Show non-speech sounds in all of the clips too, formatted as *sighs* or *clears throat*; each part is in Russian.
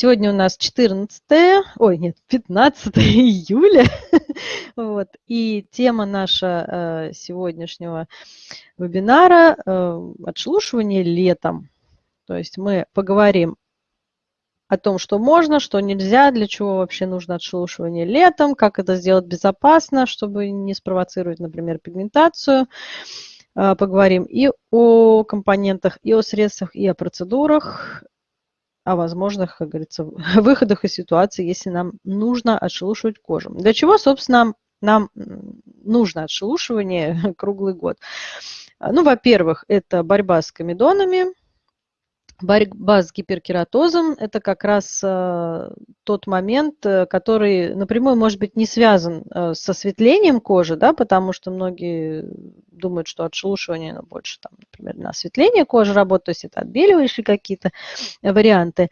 Сегодня у нас 14, ой, нет, 15 *laughs* июля. вот. И тема наша э, сегодняшнего вебинара э, – отшелушивание летом. То есть мы поговорим о том, что можно, что нельзя, для чего вообще нужно отшелушивание летом, как это сделать безопасно, чтобы не спровоцировать, например, пигментацию. Э, поговорим и о компонентах, и о средствах, и о процедурах, о возможных, как говорится, *laughs* выходах из ситуации, если нам нужно отшелушивать кожу. Для чего, собственно, нам нужно отшелушивание *laughs* круглый год? Ну, во-первых, это борьба с комедонами, Борьба с гиперкератозом – это как раз э, тот момент, э, который напрямую может быть не связан э, с осветлением кожи, да, потому что многие думают, что отшелушивание ну, больше, там, например, на осветление кожи работает, то есть это отбеливающие какие-то варианты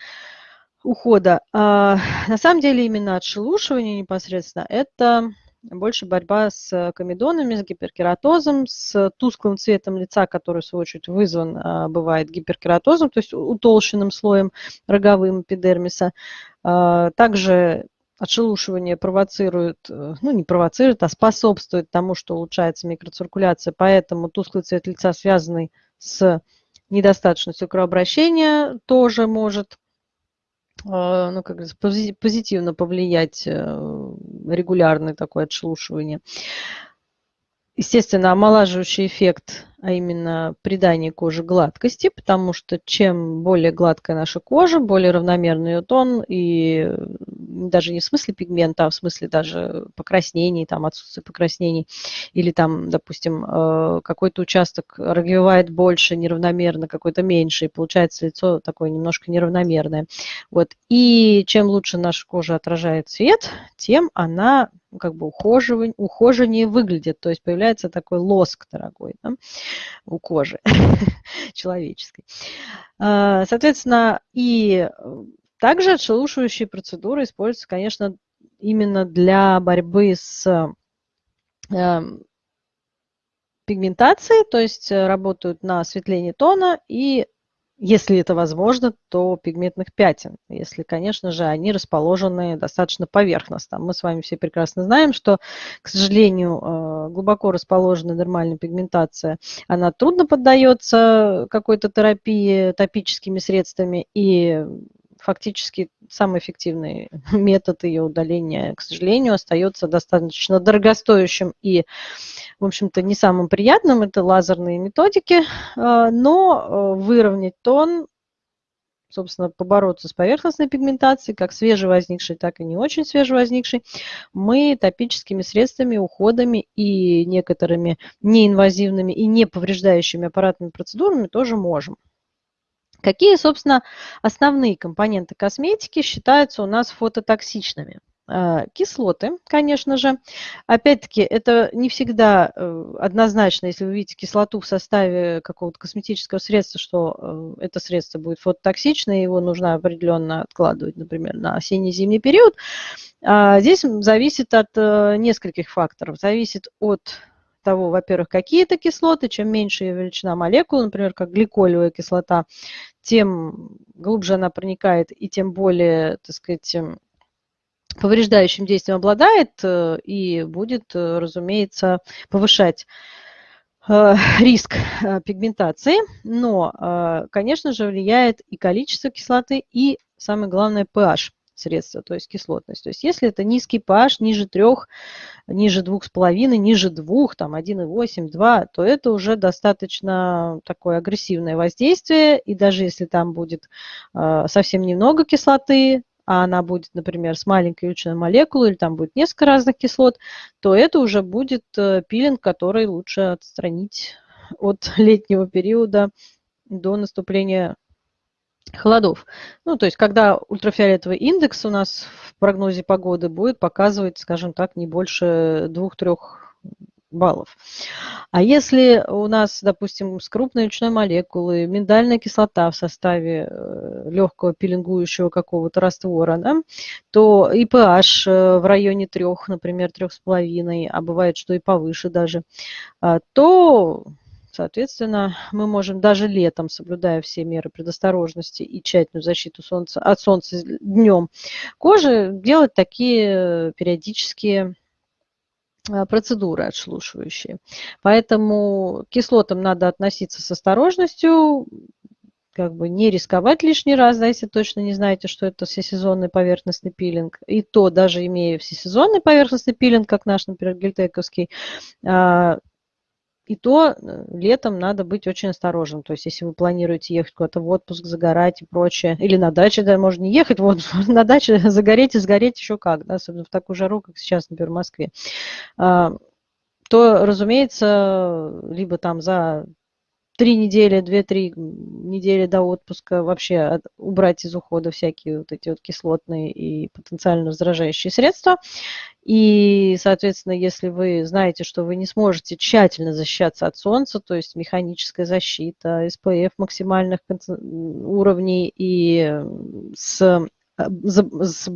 ухода. А на самом деле именно отшелушивание непосредственно – это больше борьба с комедонами, с гиперкератозом, с тусклым цветом лица, который, в свою очередь, вызван, а, бывает, гиперкератозом, то есть утолщенным слоем роговым эпидермиса. А, также отшелушивание провоцирует, э, ну не провоцирует, а способствует тому, что улучшается микроциркуляция, поэтому тусклый цвет лица, связанный с недостаточностью кровообращения, тоже может а, ну, как позитивно повлиять э, регулярное такое отшелушивание. Естественно, омолаживающий эффект а именно придание коже гладкости, потому что чем более гладкая наша кожа, более равномерный ее тон, и даже не в смысле пигмента, а в смысле даже покраснений, там отсутствие покраснений, или там, допустим, э, какой-то участок развивает больше неравномерно, какой-то меньше, и получается лицо такое немножко неравномерное. Вот. И чем лучше наша кожа отражает свет, тем она как бы ухоживание, ухоженнее выглядит, то есть появляется такой лоск дорогой. Да? у кожи *laughs* человеческой. А, соответственно, и также отшелушивающие процедуры используются, конечно, именно для борьбы с эм, пигментацией, то есть работают на осветление тона и если это возможно, то пигментных пятен, если, конечно же, они расположены достаточно поверхностно. Мы с вами все прекрасно знаем, что, к сожалению, э, глубоко расположенная нормальная пигментация, она трудно поддается какой-то терапии топическими средствами, и фактически самый эффективный *laughs* метод ее удаления, к сожалению, остается достаточно дорогостоящим и, в общем-то, не самым приятным. Это лазерные методики, а, но э, выровнять тон собственно, побороться с поверхностной пигментацией, как свежевозникшей, так и не очень свежевозникшей, мы топическими средствами, уходами и некоторыми неинвазивными и не повреждающими аппаратными процедурами тоже можем. Какие, собственно, основные компоненты косметики считаются у нас фототоксичными? А, кислоты, конечно же. Опять-таки, это не всегда э, однозначно, если вы видите кислоту в составе какого-то косметического средства, что э, это средство будет фототоксично, и его нужно определенно откладывать, например, на осенне-зимний период. А, здесь зависит от э, нескольких факторов. Зависит от того, во-первых, какие это кислоты, чем меньше величина молекул, например, как гликолевая кислота, тем глубже она проникает и тем более, так сказать, эм, повреждающим действием обладает э, и будет, э, разумеется, повышать э, *laughs* риск пигментации, но, конечно же, влияет и количество кислоты, и, самое главное, pH средства, то есть кислотность. То есть если это низкий pH, ниже 3, ниже 2,5, ниже 2, там 1,8, 2, то это уже достаточно такое агрессивное воздействие. И даже если там будет э, совсем немного кислоты, а она будет, например, с маленькой ключевой молекулой, или там будет несколько разных кислот, то это уже будет э, пилинг, который лучше отстранить от *laughs* летнего периода до наступления холодов. Ну, то есть, когда ультрафиолетовый индекс у нас в прогнозе погоды будет показывать, скажем так, не больше 2-3 баллов. А если у нас, допустим, с крупной речной молекулы миндальная кислота в составе э, легкого пилингующего какого-то раствора, да, то и pH э, в районе 3, например, 3,5, а бывает, что и повыше даже, а, то Соответственно, мы можем даже летом, соблюдая все меры предосторожности и тщательную защиту солнца, от солнца днем кожи, делать такие периодические а, процедуры отшелушивающие. Поэтому к кислотам надо относиться с осторожностью, как бы не рисковать лишний раз, да, если точно не знаете, что это всесезонный поверхностный пилинг. И то, даже имея всесезонный поверхностный пилинг, как наш, например, гельтековский, а, и то э, летом надо быть очень осторожным. То есть, если вы планируете ехать куда-то в отпуск, загорать и прочее, или на даче, да, можно не ехать, *laughs* вот *laughs* на даче загореть и сгореть еще как, да, особенно в такую жару, как сейчас, например, в Москве, а, то, разумеется, либо там за три недели, две-три недели до отпуска вообще убрать из ухода всякие вот эти вот кислотные и потенциально раздражающие средства. И, соответственно, если вы знаете, что вы не сможете тщательно защищаться от солнца, то есть механическая защита, SPF максимальных уровней и с, с,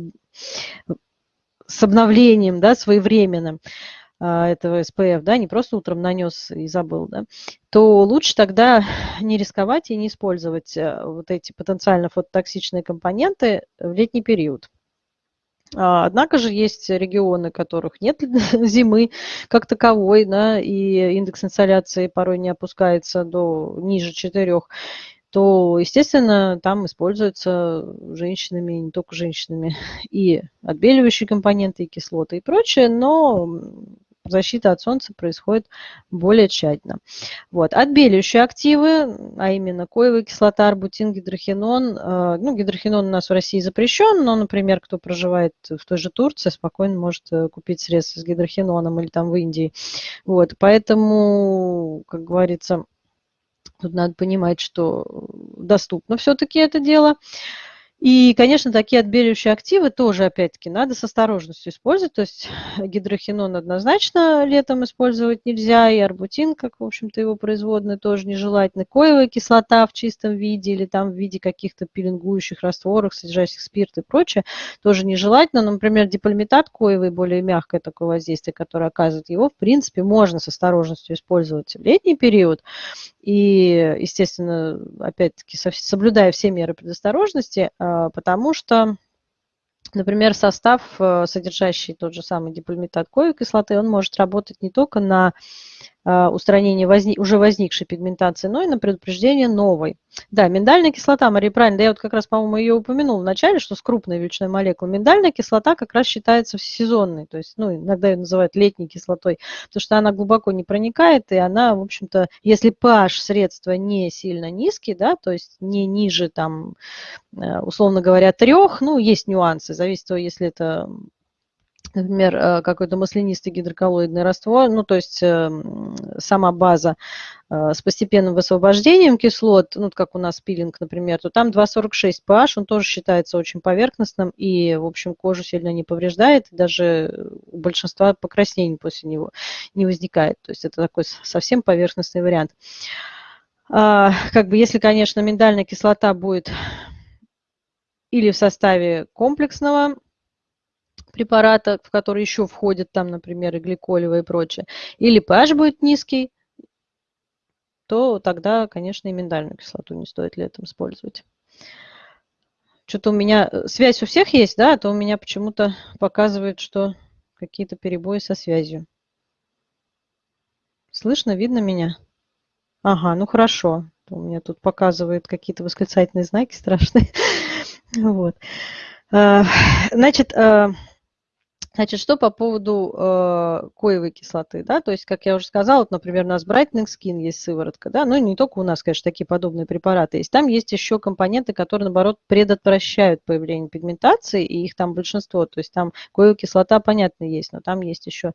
с обновлением да, своевременным, этого SPF, да, не просто утром нанес и забыл, да, то лучше тогда *laughs* не рисковать и не использовать э, вот эти потенциально фототоксичные компоненты в летний период. А, однако же есть регионы, которых нет *laughs* зимы как таковой, да, и индекс инсоляции порой не опускается до ниже 4 то, естественно, там используются женщинами, не только женщинами, *laughs* и отбеливающие компоненты, и кислоты, и прочее, но защита от солнца происходит более тщательно. Вот. Отбеливающие активы, а именно коевая кислота, арбутин, гидрохинон. Э, ну, гидрохинон у нас в России запрещен, но, например, кто проживает в той же Турции, спокойно может э, купить средства с гидрохиноном или там в Индии. Вот. Поэтому, как говорится, тут надо понимать, что доступно все-таки это дело. И, конечно, такие отбеливающие активы тоже, опять-таки, надо с осторожностью использовать. То есть *laughs* гидрохинон однозначно летом использовать нельзя, и арбутин, как, в общем-то, его производные, тоже нежелательно. Коевая кислота в чистом виде или там в виде каких-то пилингующих растворов, содержащих спирт и прочее, тоже нежелательно. Но, например, дипальмитат коевый, более мягкое такое воздействие, которое оказывает его, в принципе, можно с осторожностью использовать в летний период. И, естественно, опять-таки, соблюдая все меры предосторожности, а, потому что Например, состав, э, содержащий тот же самый дипальмитат коевой кислоты, он может работать не только на а, устранение возник, уже возникшей пигментации, но и на предупреждение новой. Да, миндальная кислота, Мария, правильно, да я вот как раз, по-моему, ее упомянул в начале, что с крупной величиной молекул. Миндальная кислота как раз считается всесезонной, то есть, ну, иногда ее называют летней кислотой, потому что она глубоко не проникает, и она, в общем-то, если pH средства не сильно низкий, да, то есть не ниже, там, э, условно говоря, трех, ну, есть нюансы, зависит от того, если это например, э, какой-то маслянистый гидроколлоидный раствор, ну, то есть эм, сама база э, с постепенным высвобождением кислот, ну, как у нас пилинг, например, то там 2,46 pH, он тоже считается очень поверхностным и, в общем, кожу сильно не повреждает, даже у большинства покраснений после него не возникает. То есть это такой совсем поверхностный вариант. А, как бы, если, конечно, миндальная кислота будет или в составе комплексного препарата, в который еще входят там, например, и гликолевые и прочее, или pH будет низкий, то тогда, конечно, и миндальную кислоту не стоит летом использовать. Что-то у меня э, связь у всех есть, да, а то у меня почему-то показывает, что какие-то перебои со связью. Слышно, видно меня? Ага, ну хорошо. У меня тут показывают какие-то восклицательные знаки страшные. *laughs* Вот. Э, значит, э, Значит, что по поводу э, коевой кислоты, да, то есть, как я уже сказала, вот, например, у нас Brightening Skin есть сыворотка, да, ну не только у нас, конечно, такие подобные препараты есть, там есть еще компоненты, которые, наоборот, предотвращают появление пигментации, и их там большинство, то есть там коевая кислота, понятно, есть, но там есть еще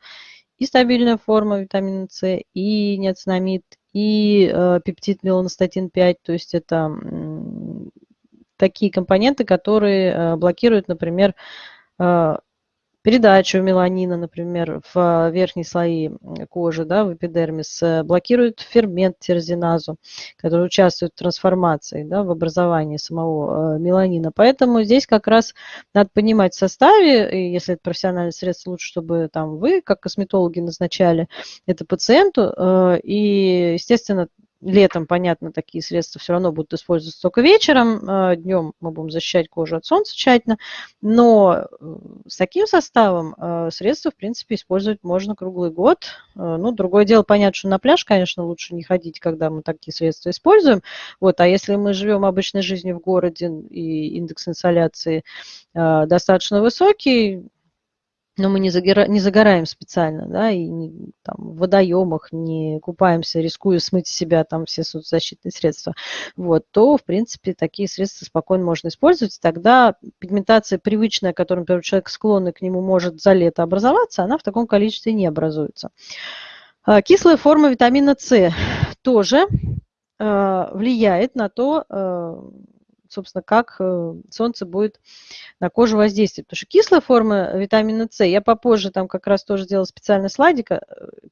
и стабильная форма витамина С, и неоцинамид, и э, пептид меланостатин 5, то есть это э, такие компоненты, которые э, блокируют, например, э, передачу меланина, например, в верхние слои кожи, да, в эпидермис, блокирует фермент тирозиназу, который участвует в трансформации, да, в образовании самого меланина. Поэтому здесь как раз надо понимать в составе, и если это профессиональное средство, лучше, чтобы там вы, как косметологи, назначали это пациенту. И, естественно, Летом, понятно, такие средства все равно будут использоваться только вечером. Э, Днем мы будем защищать кожу от солнца тщательно. Но э, с таким составом э, средства, в принципе, использовать можно круглый год. Ну, другое дело, понятно, что на пляж, конечно, лучше не ходить, когда мы такие средства используем. Вот, а если мы живем обычной жизнью в городе и индекс инсоляции достаточно высокий, но мы не, загора, не загораем специально, да, и не, там, в водоемах не купаемся, рискуя смыть с себя там все соцзащитные средства, вот, то, в принципе, такие средства спокойно можно использовать. Тогда пигментация привычная, которой, например, человек склонный к нему может за лето образоваться, она в таком количестве не образуется. А, кислая форма витамина С тоже а, влияет на то, а, собственно, как э, солнце будет на кожу воздействовать. Потому что кислая форма витамина С, я попозже там как раз тоже делала специальный слайдик э,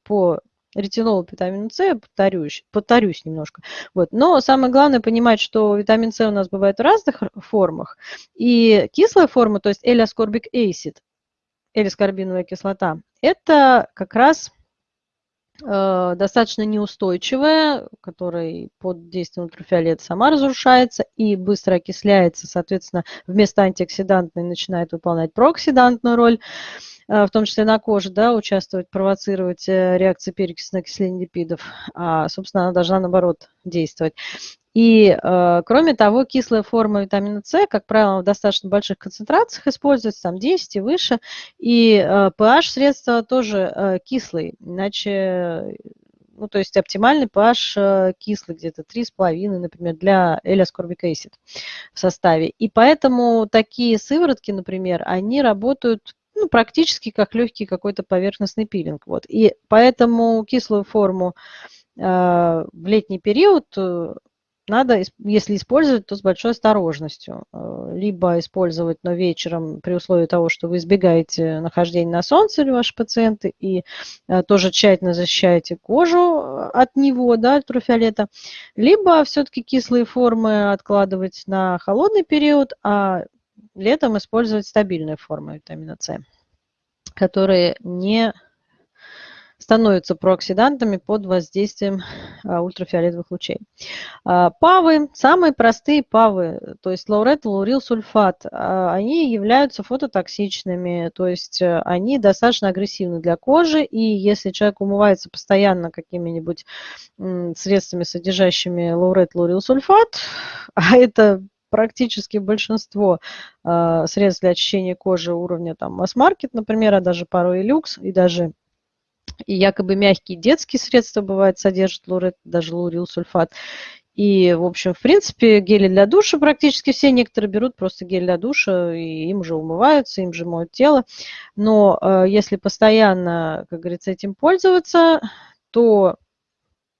по ретинолу витамину С, повторюсь, повторюсь немножко. Вот. Но самое главное понимать, что витамин С у нас бывает в разных формах. И кислая форма, то есть L-ascorbic acid, L-аскорбиновая кислота, это как раз достаточно неустойчивая, которая под действием ультрафиолета сама разрушается и быстро окисляется, соответственно, вместо антиоксидантной начинает выполнять прооксидантную роль, э, в том числе на коже, да, участвовать, провоцировать э, реакции перекиси на окисление липидов, а, собственно, она должна, наоборот, действовать. И, э, кроме того, кислая форма витамина С, как правило, в достаточно больших концентрациях используется, там 10 и выше, и э, pH средства тоже э, кислый, иначе ну, то есть оптимальный pH кислый, где-то 3,5, например, для L-ascorbic acid в составе. И поэтому такие сыворотки, например, они работают ну, практически как легкий какой-то поверхностный пилинг. Вот. И поэтому кислую форму э, в летний период надо, если использовать, то с большой осторожностью. Э, либо использовать, но вечером при условии того, что вы избегаете нахождения на солнце или ваши пациенты, и э, тоже тщательно защищаете кожу э, от него, да, ультрафиолета. Либо все-таки кислые формы откладывать на холодный период, а летом использовать стабильные формы витамина С, которые не становятся прооксидантами под воздействием а, ультрафиолетовых лучей. А, павы, самые простые павы, то есть лаурет, лаурил, сульфат, а, они являются фототоксичными, то есть э, они достаточно агрессивны для кожи, и если человек умывается постоянно какими-нибудь средствами, содержащими лаурет, лаурил, сульфат, *laughs* а это практически большинство э, средств для очищения кожи уровня там масс-маркет, например, а даже порой и люкс, и даже и якобы мягкие детские средства бывают содержат лурет, даже лурилсульфат. И, в общем, в принципе, гели для душа практически все. Некоторые берут просто гель для душа, и им же умываются, им же моют тело. Но э, если постоянно, как говорится, этим пользоваться, то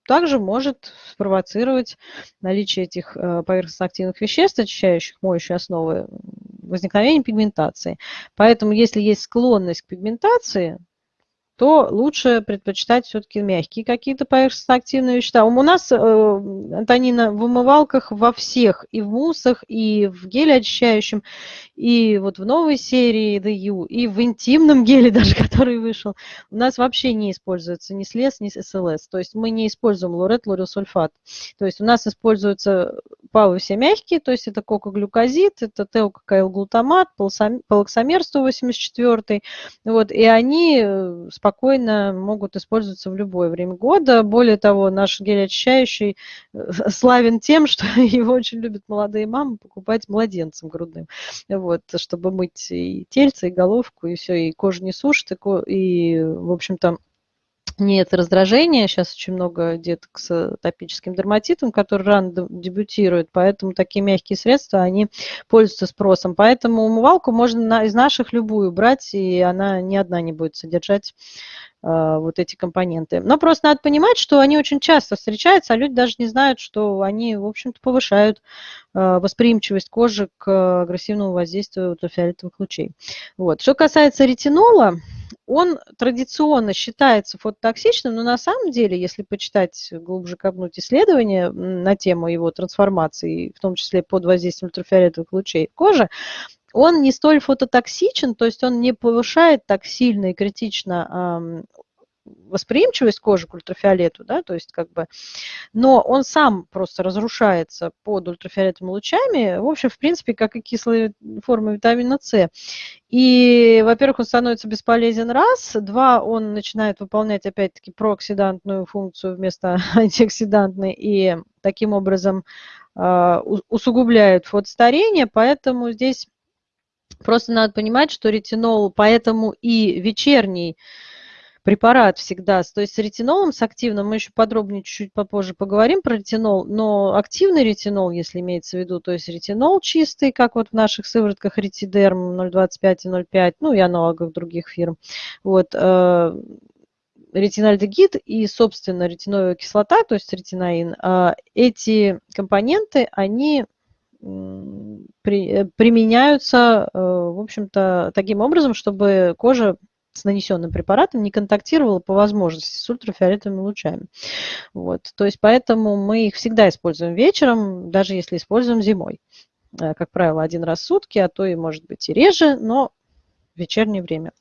также может спровоцировать наличие этих э, поверхностно-активных веществ, очищающих моющие основы, возникновение пигментации. Поэтому, если есть склонность к пигментации, то лучше предпочитать все-таки мягкие какие-то поверхностно-активные вещества. У нас, э, Антонина, в умывалках во всех, и в муссах, и в геле очищающем, и вот в новой серии DU, и в интимном геле *laughs* даже, который вышел, у нас вообще не используется ни слез, ни СЛС. То есть мы не используем лурет, лурилсульфат. То есть у нас используются павы все мягкие, то есть это кокоглюкозид, это теококаилглутамат, полоксамер 184, вот, и они э, спокойно могут использоваться в любое время года. Более того, наш гель очищающий э, славен тем, *laughs* что его очень любят молодые мамы покупать младенцам грудным, вот, чтобы мыть и тельце, и головку, и все, и кожу не сушит, и, и в общем-то, нет раздражения. Сейчас очень много деток с атопическим дерматитом, которые рано дебютируют, поэтому такие мягкие средства, они пользуются спросом. Поэтому умывалку можно из наших любую брать, и она ни одна не будет содержать а, вот эти компоненты. Но просто надо понимать, что они очень часто встречаются, а люди даже не знают, что они, в общем-то, повышают а, восприимчивость кожи к агрессивному воздействию ультрафиолетовых лучей. Вот. Что касается ретинола, он традиционно считается фототоксичным, но на самом деле, если почитать, глубже копнуть исследования на тему его трансформации, в том числе под воздействием ультрафиолетовых лучей кожи, он не столь фототоксичен, то есть он не повышает так сильно и критично восприимчивость кожи к ультрафиолету, да, то есть как бы, но он сам просто разрушается под ультрафиолетовыми лучами, в общем, в принципе, как и кислые формы витамина С. И, во-первых, он становится бесполезен раз, два, он начинает выполнять, опять-таки, прооксидантную функцию вместо *laughs* антиоксидантной, и таким образом э, усугубляет фотостарение, поэтому здесь Просто надо понимать, что ретинол, поэтому и вечерний препарат всегда, то есть с ретинолом, с активным, мы еще подробнее чуть-чуть попозже поговорим про ретинол, но активный ретинол, если имеется в виду, то есть ретинол чистый, как вот в наших сыворотках ретидерм 0,25 и 0,5, ну и аналогов других фирм, вот, э, ретинальдегид и, собственно, ретиновая кислота, то есть ретинаин, э, эти компоненты, они э, применяются, в общем-то, таким образом, чтобы кожа с нанесенным препаратом не контактировала по возможности с ультрафиолетовыми лучами. Вот. То есть поэтому мы их всегда используем вечером, даже если используем зимой. Э, как правило, один раз в сутки, а то и может быть и реже, но в вечернее время.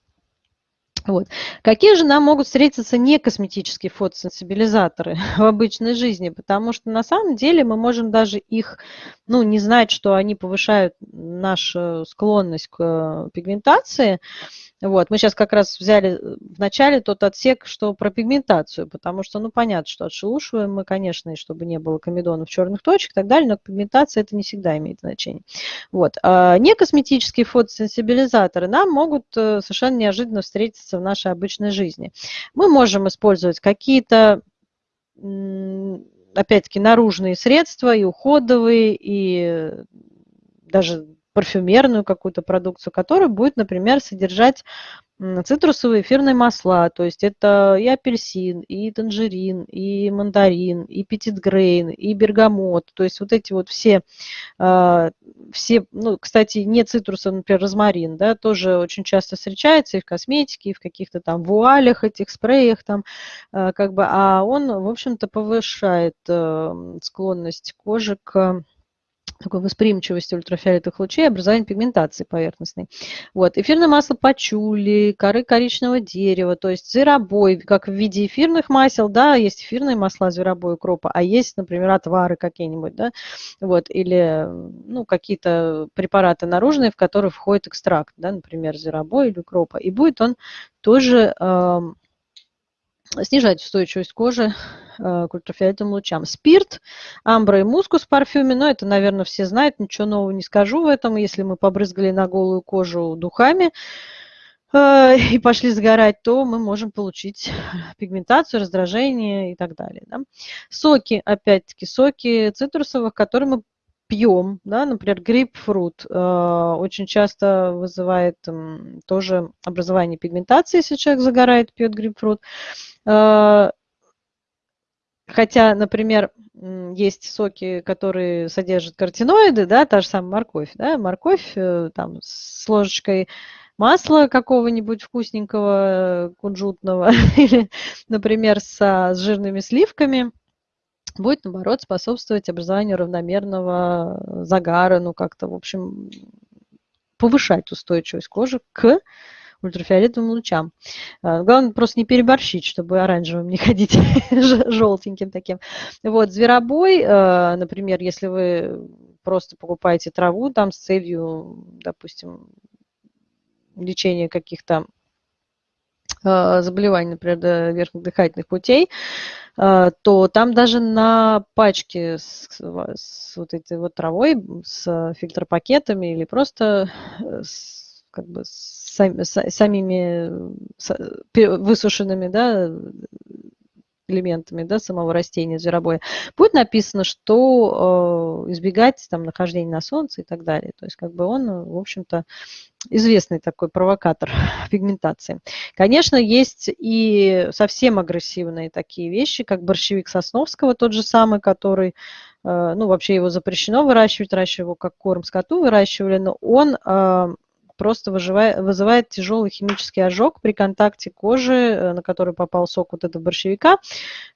Вот. Какие же нам могут встретиться не косметические фотосенсибилизаторы *laughs* в обычной жизни? Потому что на самом деле мы можем даже их, ну, не знать, что они повышают нашу склонность к э, пигментации, вот, мы сейчас как раз взяли э, в начале тот отсек, что про пигментацию, потому что, ну, понятно, что отшелушиваем мы, конечно, и чтобы не было комедонов черных точек и так далее, но пигментация это не всегда имеет значение. Вот. А некосметические фотосенсибилизаторы нам могут э, совершенно неожиданно встретиться в нашей обычной жизни. Мы можем использовать какие-то опять-таки, наружные средства, и уходовые, и даже парфюмерную какую-то продукцию, которая будет, например, содержать цитрусовые эфирные масла, то есть это и апельсин, и танжерин, и мандарин, и петитгрейн, и бергамот, то есть вот эти вот все, а, все, ну, кстати, не цитрусовый, например, розмарин, да, тоже очень часто встречается и в косметике, и в каких-то там вуалях этих, спреях там, а, как бы, а он, в общем-то, повышает э, склонность кожи к такой восприимчивости ультрафиолетовых лучей, образование пигментации поверхностной. Вот. Эфирное масло пачули, коры коричневого дерева, то есть зверобой, как в виде эфирных масел, да, есть эфирные масла зверобой укропа, а есть, например, отвары какие-нибудь, да, вот, или, ну, какие-то препараты наружные, в которые входит экстракт, да, например, зверобой или укропа, и будет он тоже э, снижать устойчивость кожи э, к ультрафиолетовым лучам. Спирт, амбра и мускус в парфюме, но это, наверное, все знают, ничего нового не скажу в этом. Если мы побрызгали на голую кожу духами э, и пошли сгорать, то мы можем получить пигментацию, раздражение и так далее. Да? Соки, опять-таки, соки цитрусовых, которые мы пьем, да, например, грейпфрут э, очень часто вызывает э, тоже образование пигментации, если человек загорает, пьет грейпфрут. Хотя, например, есть соки, которые содержат каротиноиды, да, та же самая морковь, да, морковь э, там с ложечкой масла какого-нибудь вкусненького, кунжутного, *laughs* или, например, со, с жирными сливками – будет, наоборот, способствовать образованию равномерного загара, ну, как-то, в общем, повышать устойчивость кожи к ультрафиолетовым лучам. А, главное просто не переборщить, чтобы оранжевым не *laughs* ходить, желтеньким таким. Вот, зверобой, а, например, если вы просто покупаете траву там с целью, допустим, лечения каких-то а, заболеваний, например, верхних дыхательных путей, то там даже на пачке с, с вот этой вот травой, с фильтропакетами или просто с как бы самими высушенными да, элементами да, самого растения, зверобоя, будет написано, что э, избегать там, нахождения на солнце и так далее. То есть как бы он, в общем-то, известный такой провокатор *laughs* пигментации. Конечно, есть и совсем агрессивные такие вещи, как борщевик Сосновского, тот же самый, который, э, ну, вообще его запрещено выращивать, раньше его как корм скоту выращивали, но он э, просто выживает, вызывает тяжелый химический ожог при контакте кожи, э, на которой попал сок вот этого борщевика,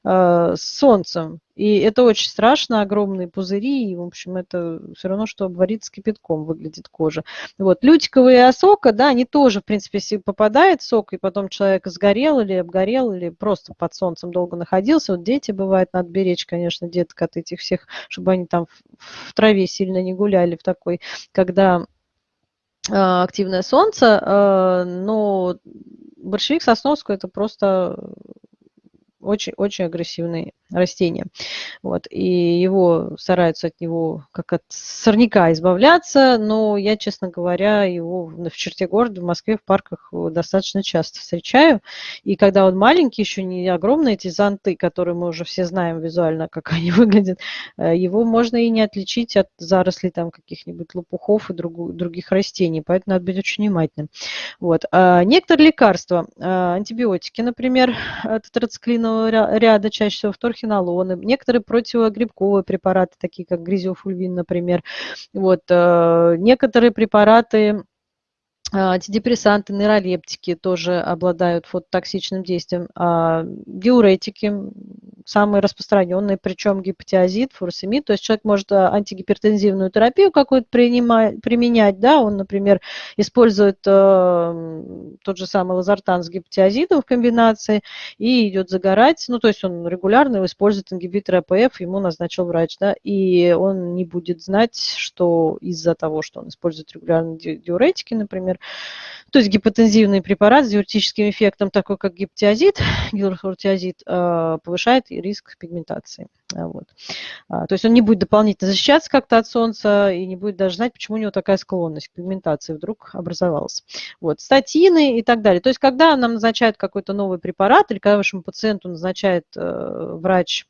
э, с солнцем. И это очень страшно, огромные пузыри, и, в общем, это все равно, что обварить с кипятком выглядит кожа. Вот, лютиковые осока, да, они тоже, в принципе, если попадает сок, и потом человек сгорел или обгорел, или просто под солнцем долго находился, вот дети, бывает, надо беречь, конечно, деток от этих всех, чтобы они там в траве сильно не гуляли в такой, когда активное солнце, а, но большевик Сосновского это просто очень-очень агрессивный растения. Вот, и его стараются от него как от сорняка избавляться, но я, честно говоря, его в черте города в Москве в парках достаточно часто встречаю. И когда он маленький, еще не огромные эти зонты, которые мы уже все знаем визуально, *laughs* как они выглядят, э, его можно и не отличить от зарослей там каких-нибудь лопухов и друг, других растений, поэтому надо быть очень внимательным. Вот. А некоторые лекарства, а, антибиотики, например, тетрациклинового ряда, чаще всего вторх хинолоны, некоторые противогрибковые препараты, такие как гризиофульвин, например. Вот, э, некоторые препараты а, антидепрессанты, нейролептики тоже обладают фототоксичным действием. А диуретики самые распространенные, причем гипотиазид, фуросемид. То есть человек может а, антигипертензивную терапию какую-то применять. Да? Он, например, использует э, тот же самый лазартан с гипотиазидом в комбинации и идет загорать. Ну, то есть он регулярно использует ингибитор АПФ, ему назначил врач. Да? И он не будет знать, что из-за того, что он использует регулярно диуретики, например, то есть гипотензивный препарат с диуретическим эффектом, такой как гиптиазид, гидрохлоротиазид, э, повышает риск пигментации. А, вот. А, то есть он не будет дополнительно защищаться как-то от солнца и не будет даже знать, почему у него такая склонность к пигментации вдруг образовалась. Вот. Статины и так далее. То есть когда нам назначают какой-то новый препарат или когда вашему пациенту назначает э, врач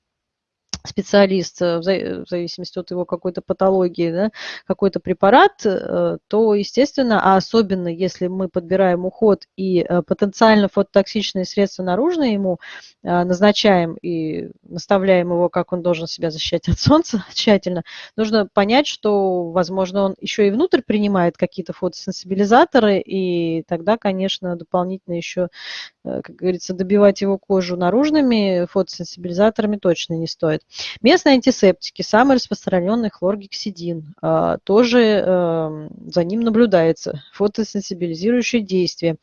специалист, э, в зависимости от его какой-то патологии, да, какой-то препарат, э, то, естественно, а особенно если мы подбираем уход и э, потенциально фототоксичные средства наружные ему назначаем и наставляем его, как он должен себя защищать от солнца *laughs* тщательно, нужно понять, что, возможно, он еще и внутрь принимает какие-то фотосенсибилизаторы, и тогда, конечно, дополнительно еще, как говорится, добивать его кожу наружными фотосенсибилизаторами точно не стоит. Местные антисептики, самый распространенный хлоргексидин, а, тоже эм, за ним наблюдается фотосенсибилизирующее действие.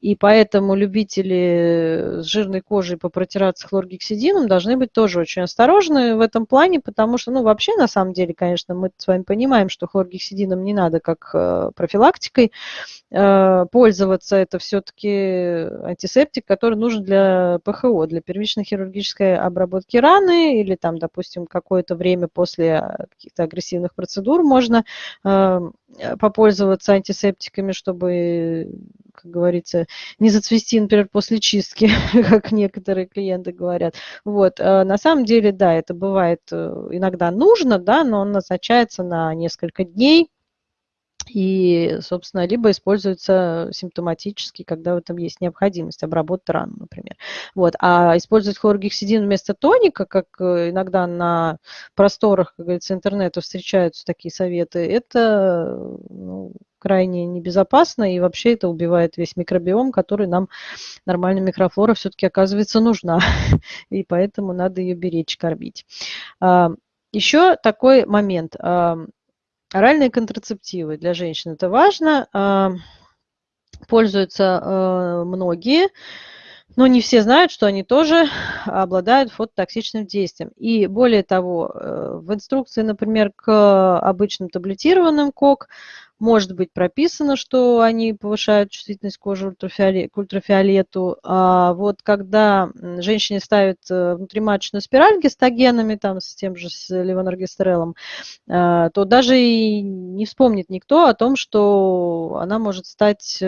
И поэтому любители с жирной кожей попротираться хлоргексидином должны быть тоже очень осторожны в этом плане, потому что, ну, вообще, на самом деле, конечно, мы с вами понимаем, что хлоргексидином не надо как э, профилактикой э, пользоваться. Это все-таки антисептик, который нужен для ПХО, для первичной хирургической обработки раны или там, допустим, какое-то время после а, каких-то агрессивных процедур можно э, попользоваться антисептиками, чтобы, как говорится, не зацвести, например, после чистки, *laughs* как некоторые клиенты говорят. Вот. А на самом деле, да, это бывает э, иногда нужно, да, но он назначается на несколько дней, и, собственно, либо используется симптоматически, когда в этом есть необходимость обработать рану, например. Вот. А использовать хлоргексидин вместо тоника, как э, иногда на просторах, как говорится, интернета встречаются такие советы, это ну, крайне небезопасно, и вообще это убивает весь микробиом, который нам, нормальная микрофлора, все-таки оказывается нужна, *laughs* и поэтому надо ее беречь, кормить. А, Еще такой момент Оральные контрацептивы для женщин это важно. А, пользуются а, многие, но не все знают, что они тоже *laughs* обладают фототоксичным действием. И более того, э, в инструкции, например, к обычным таблетированным КОК может быть прописано, что они повышают чувствительность кожи к ультрафиолету. А вот когда женщине ставят э, внутриматочную спираль гистогенами, там, с тем же с левоноргестерелом, то даже и не вспомнит никто о том, что она может стать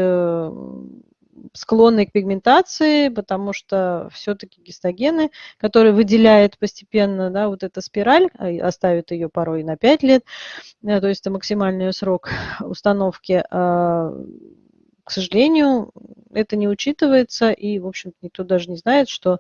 склонны к пигментации, потому что все-таки гистогены, которые выделяет постепенно, да, вот эта спираль, а, оставит ее порой на 5 лет, э, то есть это максимальный срок *laughs* установки, а, к сожалению, это не учитывается, и, в общем никто даже не знает, что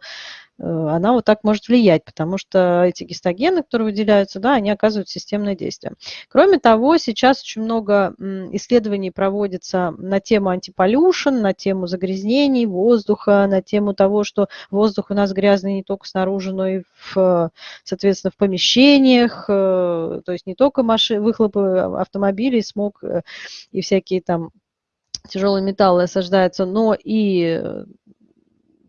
э, она вот так может влиять, потому что эти гистогены, которые выделяются, да, они оказывают системное действие. Кроме того, сейчас очень много исследований проводится на тему антиполюшн, на тему загрязнений воздуха, на тему того, что воздух у нас грязный не только снаружи, но и, в, соответственно, в помещениях, э, то есть не только маши, выхлопы автомобилей, смог э, и всякие там тяжелые металлы осаждаются, но и э,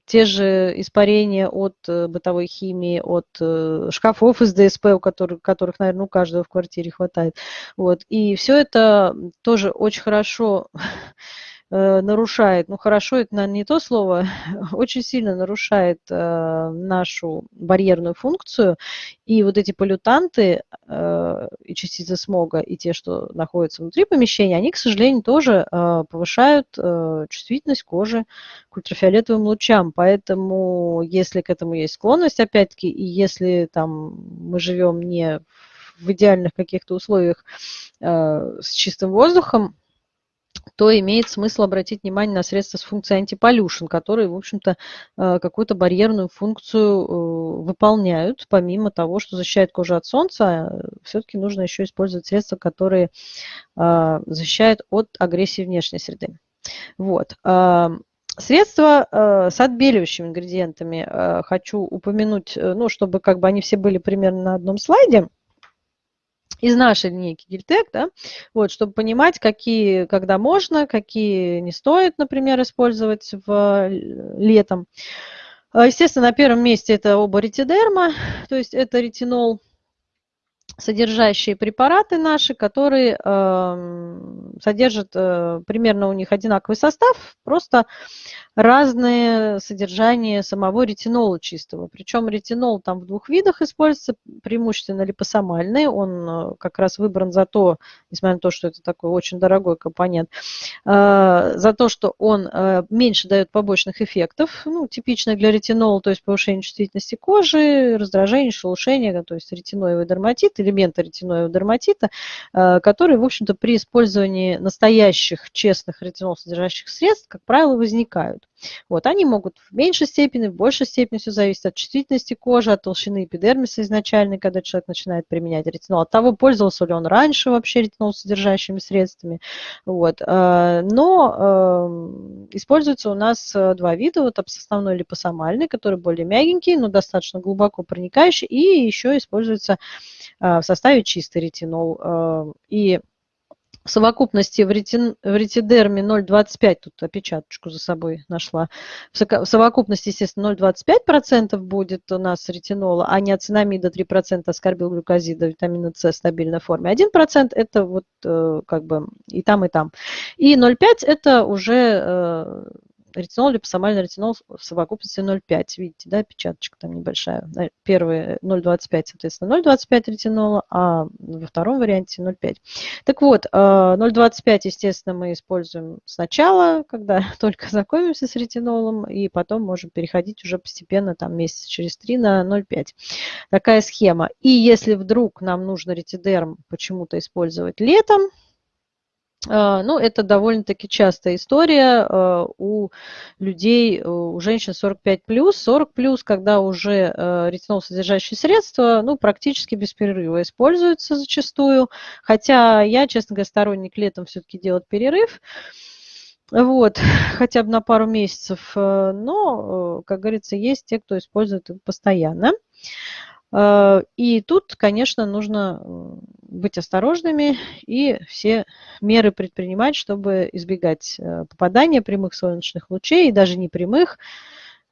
те же испарения от э, бытовой химии, от э, шкафов из ДСП, у которых, которых, наверное, у каждого в квартире хватает. Вот. И все это тоже очень хорошо нарушает, ну хорошо, это, наверное, не то слово, *laughs* очень сильно нарушает э, нашу барьерную функцию. И вот эти полютанты э, и частицы смога, и те, что находятся внутри помещения, они, к сожалению, тоже э, повышают э, чувствительность кожи к ультрафиолетовым лучам. Поэтому, если к этому есть склонность, опять-таки, и если там мы живем не в идеальных каких-то условиях э, с чистым воздухом, то имеет смысл обратить внимание на средства с функцией антиполюшн, которые, в общем-то, э, какую-то барьерную функцию э, выполняют, помимо того, что защищает кожу от солнца, все-таки нужно еще использовать средства, которые э, защищают от агрессии внешней среды. Вот. Средства э, с отбеливающими ингредиентами э, хочу упомянуть, ну, чтобы как бы они все были примерно на одном слайде из нашей линейки Гильтек, да, вот, чтобы понимать, какие, когда можно, какие не стоит, например, использовать в, летом. А, естественно, на первом месте это оба ретидерма, то есть это ретинол, содержащие препараты наши, которые э, содержат э, примерно у них одинаковый состав, просто разное содержание самого ретинола чистого. Причем ретинол там в двух видах используется, преимущественно липосомальный. Он э, как раз выбран за то, несмотря на то, что это такой очень дорогой компонент, э, за то, что он э, меньше дает побочных эффектов, ну, типично для ретинола, то есть повышение чувствительности кожи, раздражение, шелушение, то есть ретиноевый дерматит, элементы ретиноевого дерматита, которые, в общем-то, при использовании настоящих, честных ретинол содержащих средств, как правило, возникают. Вот, они могут в меньшей степени, в большей степени, все зависит от чувствительности кожи, от толщины эпидермиса изначально, когда человек начинает применять ретинол, от того, пользовался ли он раньше вообще ретинол содержащими средствами. Вот. Э, но э, используется у нас э, два вида, вот основной липосомальный, который более мягенький, но достаточно глубоко проникающий, и еще используется в составе чистый ретинол. И в совокупности в, ретин, в ретидерме 0,25, тут опечаточку за собой нашла, в совокупности, естественно, 0,25% будет у нас ретинола, а не ацинамида 3%, аскорбилглюкозида, витамина С в стабильной форме. 1% это вот э, как бы и там, и там. И 0,5 это уже э, ретинол, липосомальный ретинол в совокупности 0,5. Видите, да, печаточка там небольшая. Первый 0,25, соответственно, 0,25 ретинола, а во втором варианте 0,5. Так вот, 0,25, э, естественно, мы используем сначала, когда *laughs* только знакомимся с ретинолом, и потом можем переходить уже постепенно, там, месяца через 3 на 0,5. Такая схема. И если вдруг нам нужно ретидерм почему-то использовать летом, ну, это довольно-таки частая история а, у людей, у женщин 45 плюс, 40 плюс, когда уже а, ретинол содержащие средства, ну, практически без перерыва используются зачастую. Хотя я, честно говоря, сторонник летом все-таки делать перерыв. Вот, *laughs* хотя бы на пару месяцев. Но, как говорится, есть те, кто использует это постоянно. Э, и тут, конечно, нужно быть осторожными и все меры предпринимать, чтобы избегать э, попадания прямых солнечных лучей и даже непрямых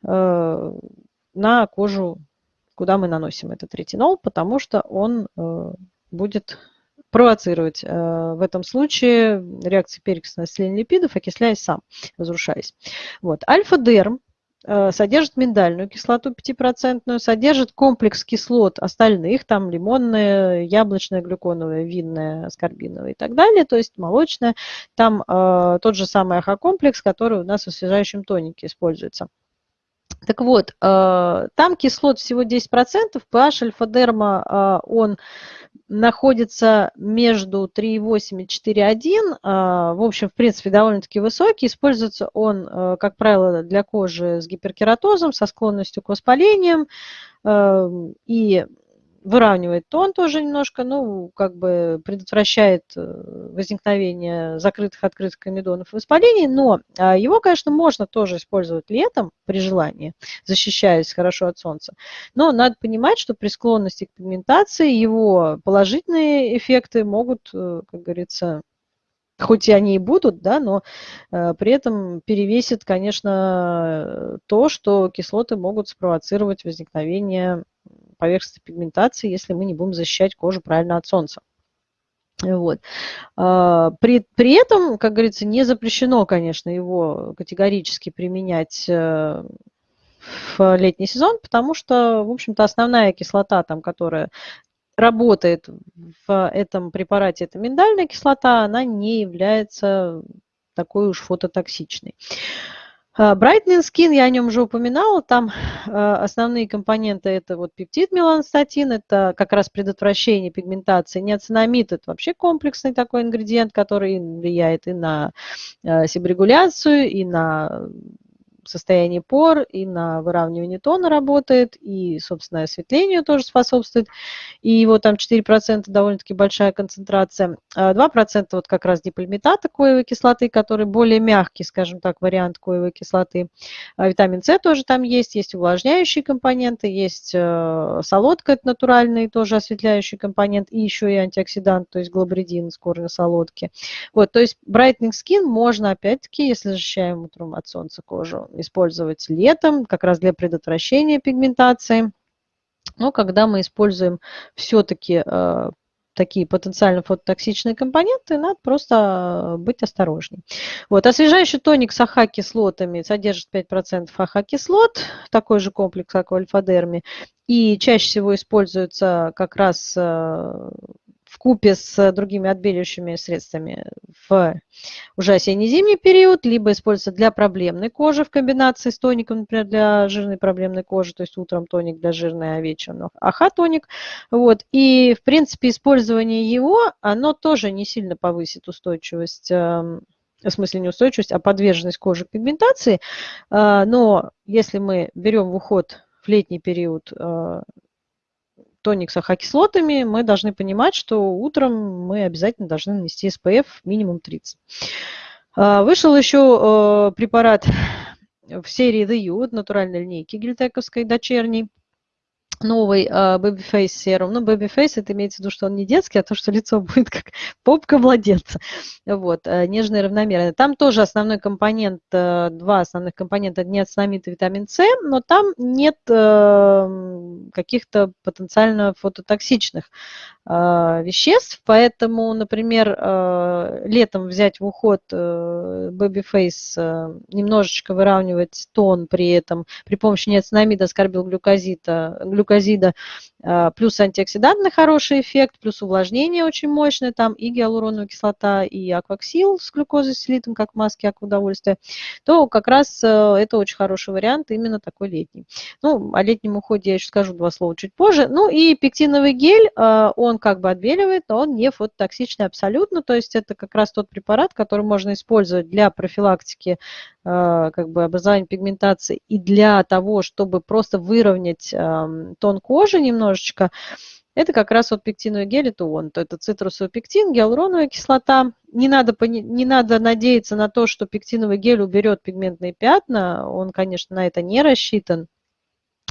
э, на кожу, куда мы наносим этот ретинол, потому что он будет провоцировать в этом случае реакции перекиса на осветление липидов, окисляясь сам, разрушаясь. Вот. Альфа-дерм содержит миндальную кислоту 5%, содержит комплекс кислот остальных, там лимонная, яблочная, глюконовая, винная, аскорбиновая и так далее, то есть молочная. Там э, тот же самый АХ-комплекс, который у нас в освежающем тонике используется. Так вот, э, там кислот всего 10%, pH альфа-дерма, э, он находится между 3,8 и 4,1. А, в общем, в принципе, довольно-таки высокий. Используется он, э, как правило, для кожи с гиперкератозом, со склонностью к воспалениям. И выравнивает тон тоже немножко, ну, как бы предотвращает э, возникновение закрытых, открытых комедонов и воспалений, но а, его, конечно, можно тоже использовать летом при желании, защищаясь хорошо от солнца. Но надо понимать, что при склонности к пигментации его положительные эффекты могут, э, как говорится, хоть и они и будут, да, но э, при этом перевесит, конечно, то, что кислоты могут спровоцировать возникновение поверхности пигментации, если мы не будем защищать кожу правильно от солнца. Вот. А, при, при этом, как говорится, не запрещено, конечно, его категорически применять э, в летний сезон, потому что, в общем-то, основная кислота, там, которая работает в этом препарате, это миндальная кислота, она не является такой уж фототоксичной. А, Brightening Skin, я о нем уже упоминала, там а, основные компоненты это вот пептид меланстатин, это как раз предотвращение пигментации, неоцинамид, это вообще комплексный такой ингредиент, который влияет и на а, себорегуляцию, и на состояние пор, и на выравнивание тона работает, и, собственно, осветлению тоже способствует. И его там 4% довольно-таки большая концентрация. 2% вот как раз диполимитата коевой кислоты, который более мягкий, скажем так, вариант коевой кислоты. Витамин С тоже там есть, есть увлажняющие компоненты, есть э, солодка, это натуральный тоже осветляющий компонент, и еще и антиоксидант, то есть глобридин с корня солодки. Вот, то есть Brightening Skin можно, опять-таки, если защищаем утром от солнца кожу, использовать летом, как раз для предотвращения пигментации. Но когда мы используем все-таки э, такие потенциально фототоксичные компоненты, надо просто быть осторожней. Вот, освежающий тоник с AHA-кислотами содержит 5% AHA-кислот, такой же комплекс, как в альфа-дерме, и чаще всего используется как раз э, купе с другими отбеливающими средствами в уже осенне-зимний период, либо используется для проблемной кожи в комбинации с тоником, например, для жирной проблемной кожи, то есть утром тоник для жирной, а вечером АХ-тоник. Вот. И, в принципе, использование его, оно тоже не сильно повысит устойчивость эм, в смысле не устойчивость, а подверженность кожи к пигментации. Э, но если мы берем в уход в летний период э, тоник с ахокислотами, мы должны понимать, что утром мы обязательно должны нанести SPF минимум 30. А, вышел еще э, препарат в серии The You, натуральной линейки гельтековской дочерней новый uh, Babyface серум. Ну, Babyface, это имеется в виду, что он не детский, а то, что лицо *laughs* будет как попка младенца. Вот, uh, нежный и равномерный. Там тоже основной компонент, uh, два основных компонента, неоцинамид и витамин С, но там нет uh, каких-то потенциально фототоксичных uh, веществ, поэтому, например, uh, летом взять в уход uh, Babyface, uh, немножечко выравнивать тон при этом, при помощи неоцинамида, скорбилглюкозита, глюкозита, глюкозида, а, плюс антиоксидантный хороший эффект, плюс увлажнение очень мощное, там и гиалуроновая кислота, и акваксил с глюкозой, с литом, как маски, как удовольствие, то как раз э, это очень хороший вариант, именно такой летний. Ну, о летнем уходе я еще скажу два слова чуть позже. Ну и пектиновый гель, э, он как бы отбеливает, но он не фототоксичный абсолютно, то есть это как раз тот препарат, который можно использовать для профилактики э, как бы образования пигментации и для того, чтобы просто выровнять тон кожи немножечко, это как раз вот пектиновый гель, это он. То это цитрусовый пектин, гиалуроновая кислота. Не надо, не надо надеяться на то, что пектиновый гель уберет пигментные пятна. Он, конечно, на это не рассчитан.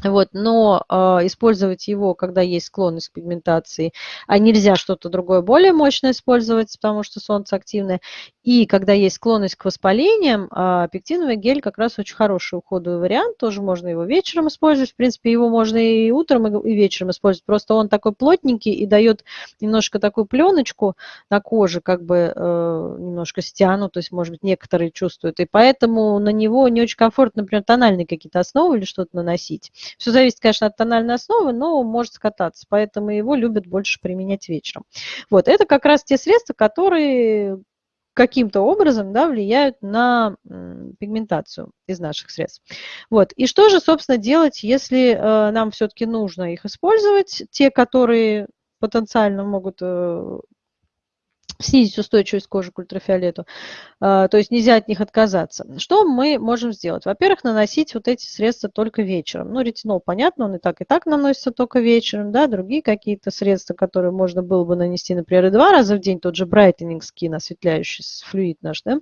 Вот, но э, использовать его, когда есть склонность к пигментации, а нельзя что-то другое более мощное использовать, потому что солнце активное. И когда есть склонность к воспалениям, э, пектиновый гель как раз очень хороший уходовый вариант. Тоже можно его вечером использовать. В принципе, его можно и утром, и вечером использовать. Просто он такой плотненький и дает немножко такую пленочку на коже, как бы э, немножко стяну, то есть, может быть, некоторые чувствуют. И поэтому на него не очень комфортно, например, тональные какие-то основы или что-то наносить. Все зависит, конечно, от тональной основы, но может скататься, поэтому его любят больше применять вечером. Вот, это как раз те средства, которые каким-то образом да, влияют на пигментацию из наших средств. Вот. И что же, собственно, делать, если э, нам все-таки нужно их использовать, те, которые потенциально могут э, снизить устойчивость кожи к ультрафиолету. А, то есть нельзя от них отказаться. Что мы можем сделать? Во-первых, наносить вот эти средства только вечером. Ну, ретинол, понятно, он и так, и так наносится только вечером. Да? Другие какие-то средства, которые можно было бы нанести, например, два раза в день, тот же Brightening Skin, осветляющий флюид наш, да?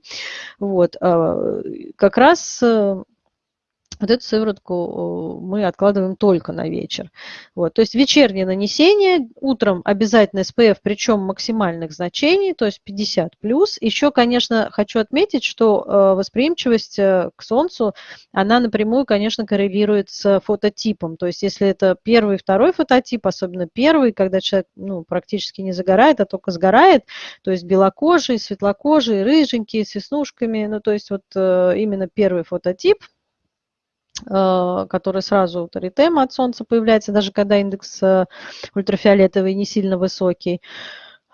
вот, а, как раз э, вот эту сыворотку мы откладываем только на вечер. Вот. То есть вечернее нанесение, утром обязательно SPF, причем максимальных значений, то есть 50 плюс. Еще, конечно, хочу отметить, что э, восприимчивость э, к солнцу, она напрямую, конечно, коррелирует с фототипом. То есть если это первый, второй фототип, особенно первый, когда человек ну, практически не загорает, а только сгорает, то есть белокожий, светлокожий, рыженький, с веснушками, ну то есть вот э, именно первый фототип – который сразу таритем от солнца появляется, даже когда индекс э, ультрафиолетовый не сильно высокий.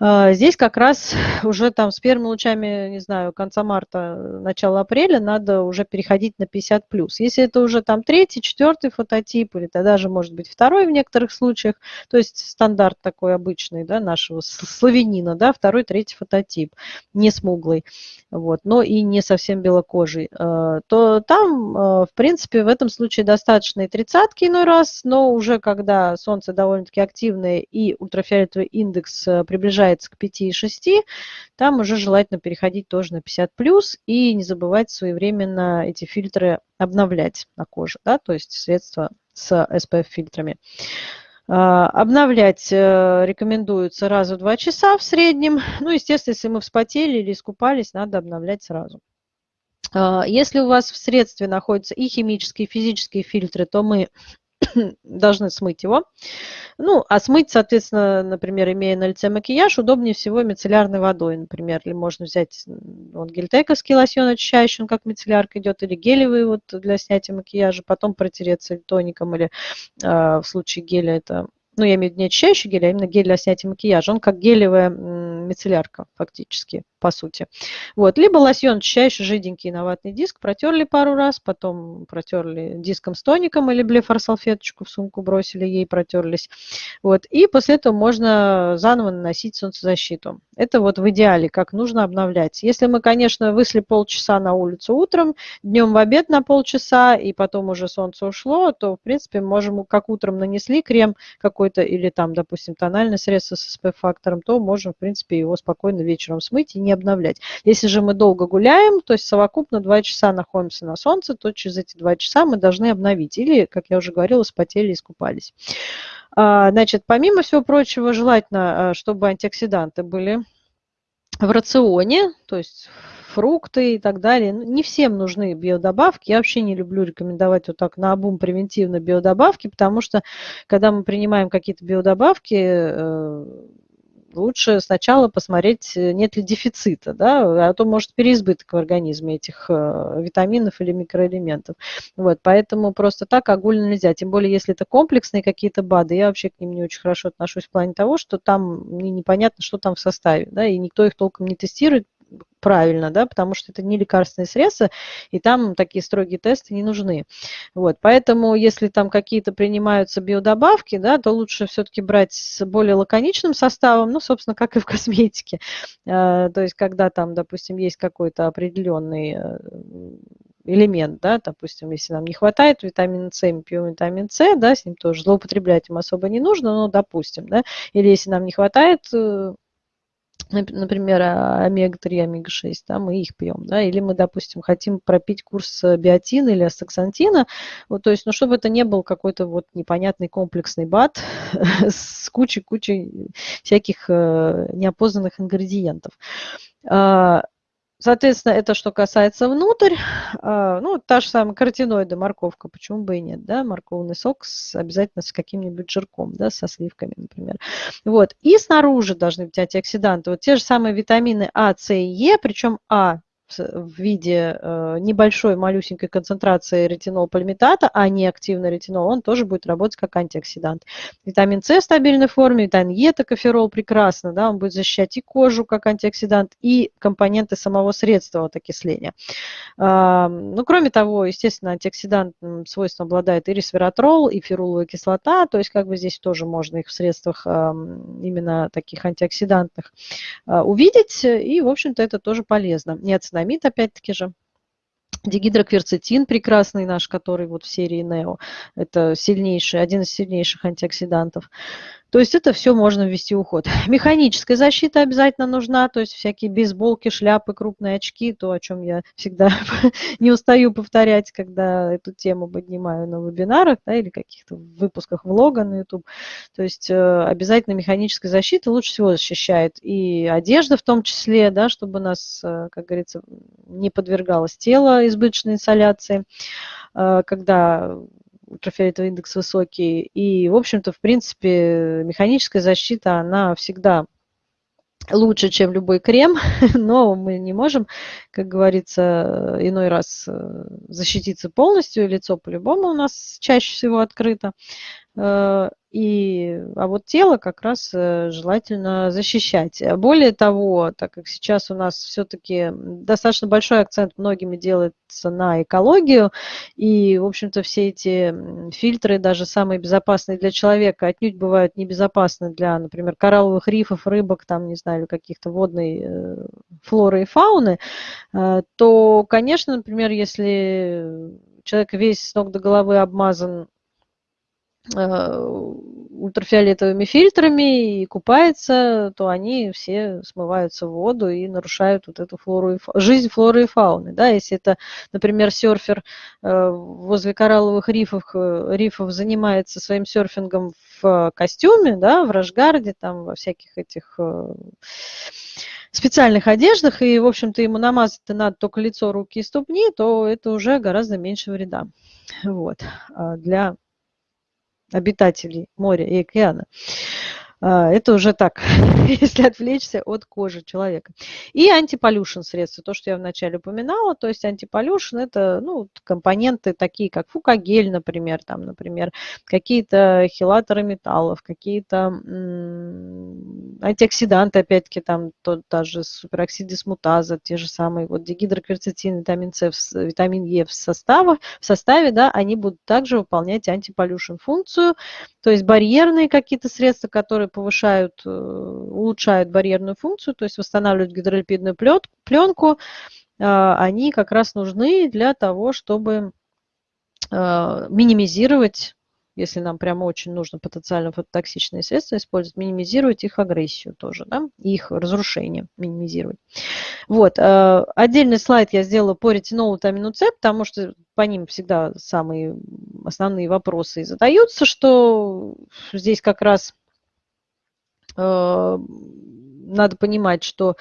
А, здесь как раз *laughs* уже там с первыми лучами, не знаю, конца марта, начала апреля надо уже переходить на 50+. Если это уже там третий, четвертый фототип, или тогда даже может быть второй в некоторых случаях, то есть стандарт такой обычный, да, нашего славянина, да, второй, третий фототип, не смуглый, вот, но и не совсем белокожий, а, то там, а, в принципе, в этом случае достаточно и тридцатки иной раз, но уже когда солнце довольно-таки активное и ультрафиолетовый индекс приближается приближается к 5,6, там уже желательно переходить тоже на 50 плюс и не забывать своевременно эти фильтры обновлять на коже, да, то есть средства с SPF-фильтрами. А, обновлять э, рекомендуется раз в 2 часа в среднем. Ну, естественно, если мы вспотели или искупались, надо обновлять сразу. А, если у вас в средстве находятся и химические, и физические фильтры, то мы *clears throat* должны смыть его. Ну, а смыть, соответственно, например, имея на лице макияж, удобнее всего мицеллярной водой, например. Или можно взять вот, гельтековский лосьон очищающий, он как мицеллярка идет, или гелевый вот для снятия макияжа, потом протереться тоником, или э, в случае геля это ну, я имею в виду не очищающий гель, а именно гель для снятия макияжа. Он как гелевая мицеллярка фактически по сути. Вот. Либо лосьон очищающий, жиденький на ватный диск, протерли пару раз, потом протерли диском с тоником или блефор-салфеточку в сумку бросили, ей протерлись. Вот. И после этого можно заново наносить солнцезащиту. Это вот в идеале, как нужно обновлять. Если мы, конечно, вышли полчаса на улицу утром, днем в обед на полчаса, и потом уже солнце ушло, то, в принципе, можем, как утром нанесли крем какой-то, или там, допустим, тональное средство с SPF-фактором, то можем, в принципе, его спокойно вечером смыть и не обновлять. Если же мы долго гуляем, то есть совокупно 2 часа находимся на солнце, то через эти 2 часа мы должны обновить. Или, как я уже говорила, спотели, искупались. А, значит, помимо всего прочего, желательно, а, чтобы антиоксиданты были в рационе, то есть фрукты и так далее. Ну, не всем нужны биодобавки. Я вообще не люблю рекомендовать вот так на обум превентивно биодобавки, потому что когда мы принимаем какие-то биодобавки, э, лучше сначала посмотреть, э, нет ли дефицита, да, а то может переизбыток в организме этих э, витаминов или микроэлементов. Вот, поэтому просто так огульно нельзя, тем более если это комплексные какие-то БАДы, я вообще к ним не очень хорошо отношусь в плане того, что там непонятно, что там в составе, да, и никто их толком не тестирует, правильно, да, потому что это не лекарственные средства, и там такие строгие тесты не нужны. Вот, поэтому если там какие-то принимаются биодобавки, да, то лучше все-таки брать с более лаконичным составом, ну, собственно, как и в *laughs* косметике. А, то есть, когда там, допустим, есть какой-то определенный э, элемент, да, допустим, если нам не хватает витамина С, мы пьем витамин С, да, с ним тоже злоупотреблять им особо не нужно, но допустим, да, или если нам не хватает э, например, а, омега-3, омега-6, да, мы их пьем, да, или мы, допустим, хотим пропить курс э, биотина или астаксантина, вот, то есть, ну, чтобы это не был какой-то вот непонятный комплексный бат *laughs* с кучей-кучей всяких э, неопознанных ингредиентов. Соответственно, это что касается внутрь. А, ну, та же самая каротиноиды, морковка, почему бы и нет, да, морковный сок с, обязательно с каким-нибудь жирком, да, со сливками, например. Вот, и снаружи должны быть антиоксиданты. Вот те же самые витамины А, С и Е, причем А в виде э, небольшой малюсенькой концентрации ретинол-пальмитата, а не активный ретинол, он тоже будет работать как антиоксидант. Витамин С в стабильной форме, витамин Е, токоферол прекрасно, да, он будет защищать и кожу как антиоксидант, и компоненты самого средства от окисления. Ну, кроме того, естественно, антиоксидантным свойством обладает и ресвератрол, и феруловая кислота, то есть как бы здесь тоже можно их в средствах именно таких антиоксидантных а, увидеть, и, в общем-то, это тоже полезно. Неоцинамид, опять-таки же, Дигидрокверцетин прекрасный наш, который вот в серии Нео. Это сильнейший, один из сильнейших антиоксидантов. То есть это все можно ввести в уход. Механическая защита обязательно нужна, то есть всякие бейсболки, шляпы, крупные очки, то, о чем я всегда *laughs* не устаю повторять, когда эту тему поднимаю на вебинарах да, или каких-то выпусках влога на YouTube. То есть э, обязательно механическая защита лучше всего защищает и одежда в том числе, да, чтобы нас, э, как говорится, не подвергалось тело избыточной инсоляции, э, когда ультрафиолетовый индекс высокий. И, в общем-то, в принципе, механическая защита, она всегда лучше, чем любой крем, *laughs* но мы не можем, как говорится, иной раз э, защититься полностью, лицо по-любому у нас чаще всего открыто. Э, и, а вот тело как раз э, желательно защищать. Более того, так как сейчас у нас все-таки достаточно большой акцент многими делается на экологию, и, в общем-то, все эти фильтры, даже самые безопасные для человека, отнюдь бывают небезопасны для, например, коралловых рифов, рыбок, там, не знаю, каких-то водной э, флоры и фауны, то, конечно, например, если человек весь с ног до головы обмазан Э, ультрафиолетовыми фильтрами и купается, то они все смываются в воду и нарушают вот эту флору и фа... жизнь флоры и фауны. Да? Если это, например, серфер э, возле коралловых рифов, э, рифов занимается своим серфингом в костюме, да, в рашгарде, там, во всяких этих специальных одеждах, и, в общем-то, ему намазать надо только лицо, руки и ступни, то это уже гораздо меньше вреда вот, а для обитателей моря и океана. А, это уже так, *laughs* если отвлечься от кожи человека. И антиполюшн средства, то, что я вначале упоминала, то есть антиполюшн это ну, компоненты такие, как фукагель, например, там, например, какие-то хилаторы металлов, какие-то антиоксиданты, опять-таки, там тот, даже супероксид дисмутаза, те же самые вот дигидрокверцетин, витамин С, витамин Е в составе, в составе, да, они будут также выполнять антиполюшн функцию, то есть барьерные какие-то средства, которые повышают, э, улучшают барьерную функцию, то есть восстанавливают гидролипидную пленку, а, они как раз нужны для того, чтобы а, минимизировать если нам прямо очень нужно потенциально фототоксичные средства использовать, минимизировать их агрессию тоже, да, их разрушение минимизировать. Вот, э, отдельный слайд я сделала по ретинолу, витамину С, потому что по ним всегда самые основные вопросы задаются, что здесь как раз э, надо понимать, что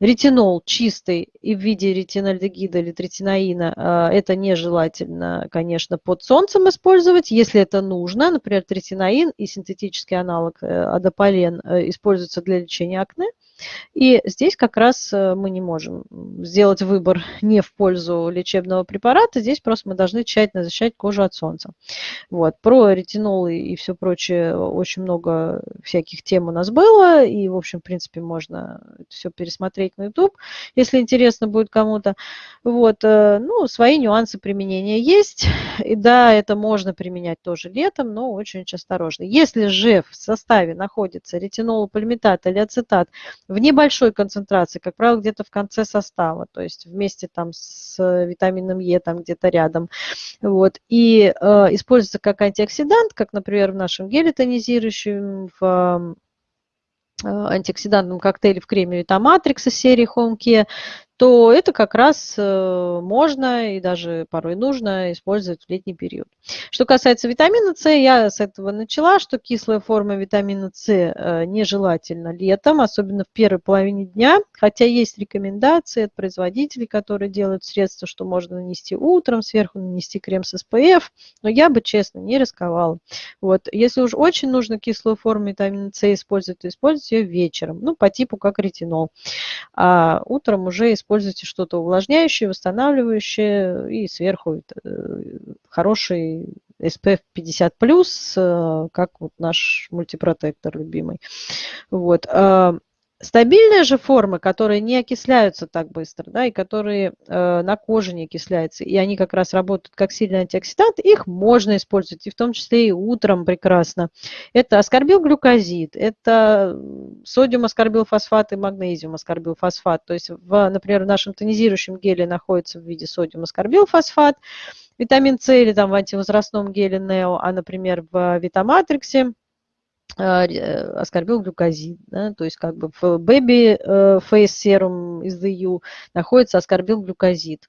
ретинол чистый и в виде ретинальдегида или третинаина а, это нежелательно, конечно, под солнцем использовать. Если это нужно, например, третинаин и синтетический аналог э, адополен э, используются для лечения акне, и здесь как раз э, мы не можем сделать выбор *laughs* не в пользу лечебного препарата, здесь просто мы должны тщательно защищать кожу от солнца. Вот. Про ретинол и все прочее очень много всяких тем у нас было, и, в общем, в принципе, можно все пересмотреть на YouTube, если интересно будет кому-то. Вот. Э, ну, свои нюансы применения есть, и да, это можно применять тоже летом, но очень-очень осторожно. Если же в составе находится ретинол, пальмитат или ацетат, в небольшой концентрации, как правило, где-то в конце состава, то есть вместе там с витамином Е, там где-то рядом. Вот. И э, используется как антиоксидант, как, например, в нашем геле тонизирующем, в антиоксидантном коктейле в креме Витаматрикс из серии Home Care, то это как раз э, можно и даже порой нужно использовать в летний период. Что касается витамина С, я с этого начала, что кислая форма витамина С э, нежелательна летом, особенно в первой половине дня, хотя есть рекомендации от производителей, которые делают средства, что можно нанести утром, сверху нанести крем с SPF, но я бы, честно, не рисковала. Вот. Если уж очень нужно кислую форму витамина С использовать, то используйте ее вечером, ну, по типу как ретинол. А утром уже используйте используйте что-то увлажняющее, восстанавливающее и сверху э, хороший SPF 50+, э, как вот наш мультипротектор любимый. Вот. Стабильные же формы, которые не окисляются так быстро, да, и которые э, на коже не окисляются, и они как раз работают как сильный антиоксидант, их можно использовать, и в том числе и утром прекрасно. Это аскорбилглюкозид, это содиум аскорбилфосфат и магнезиум аскорбилфосфат. То есть, в, например, в нашем тонизирующем геле находится в виде содиум аскорбилфосфат, витамин С или там в антивозрастном геле Нео, а, например, в Витаматриксе – а, э, оскорбил глюкозид. Да? То есть как бы в Baby э, Face Serum из EU находится оскорбил глюкозид.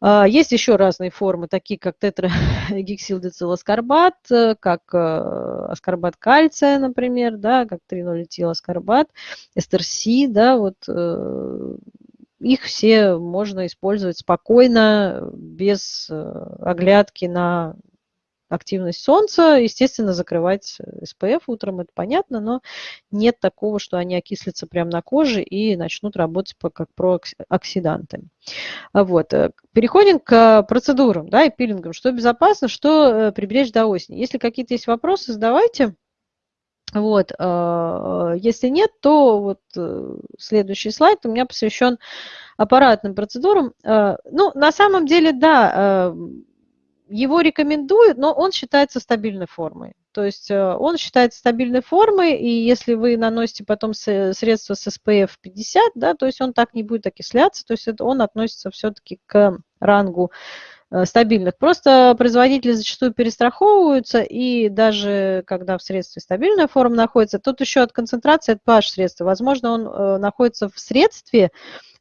А, есть еще разные формы, такие как тетрагексилдециласкорбат, *laughs* э, как аскорбат кальция, например, да, как 3,0-этиласкорбат, эстерси, да, вот их все можно использовать спокойно, без оглядки на активность солнца, естественно, закрывать SPF утром, это понятно, но нет такого, что они окислятся прямо на коже и начнут работать как прооксиданты. Вот. Э, переходим к процедурам да, и пилингам. Что безопасно, что э, приберечь до осени. Если какие-то есть вопросы, задавайте. Вот. Э, если нет, то вот следующий слайд у меня посвящен аппаратным процедурам. Ну, на самом деле, да, его рекомендуют, но он считается стабильной формой. То есть э, он считается стабильной формой, и если вы наносите потом средство с SPF 50, да, то есть он так не будет окисляться, то есть это он относится все-таки к рангу Э, стабильных. Просто производители зачастую перестраховываются, и даже когда в средстве стабильная форма находится, тут еще от концентрации от pH средства. Возможно, он э, находится в средстве,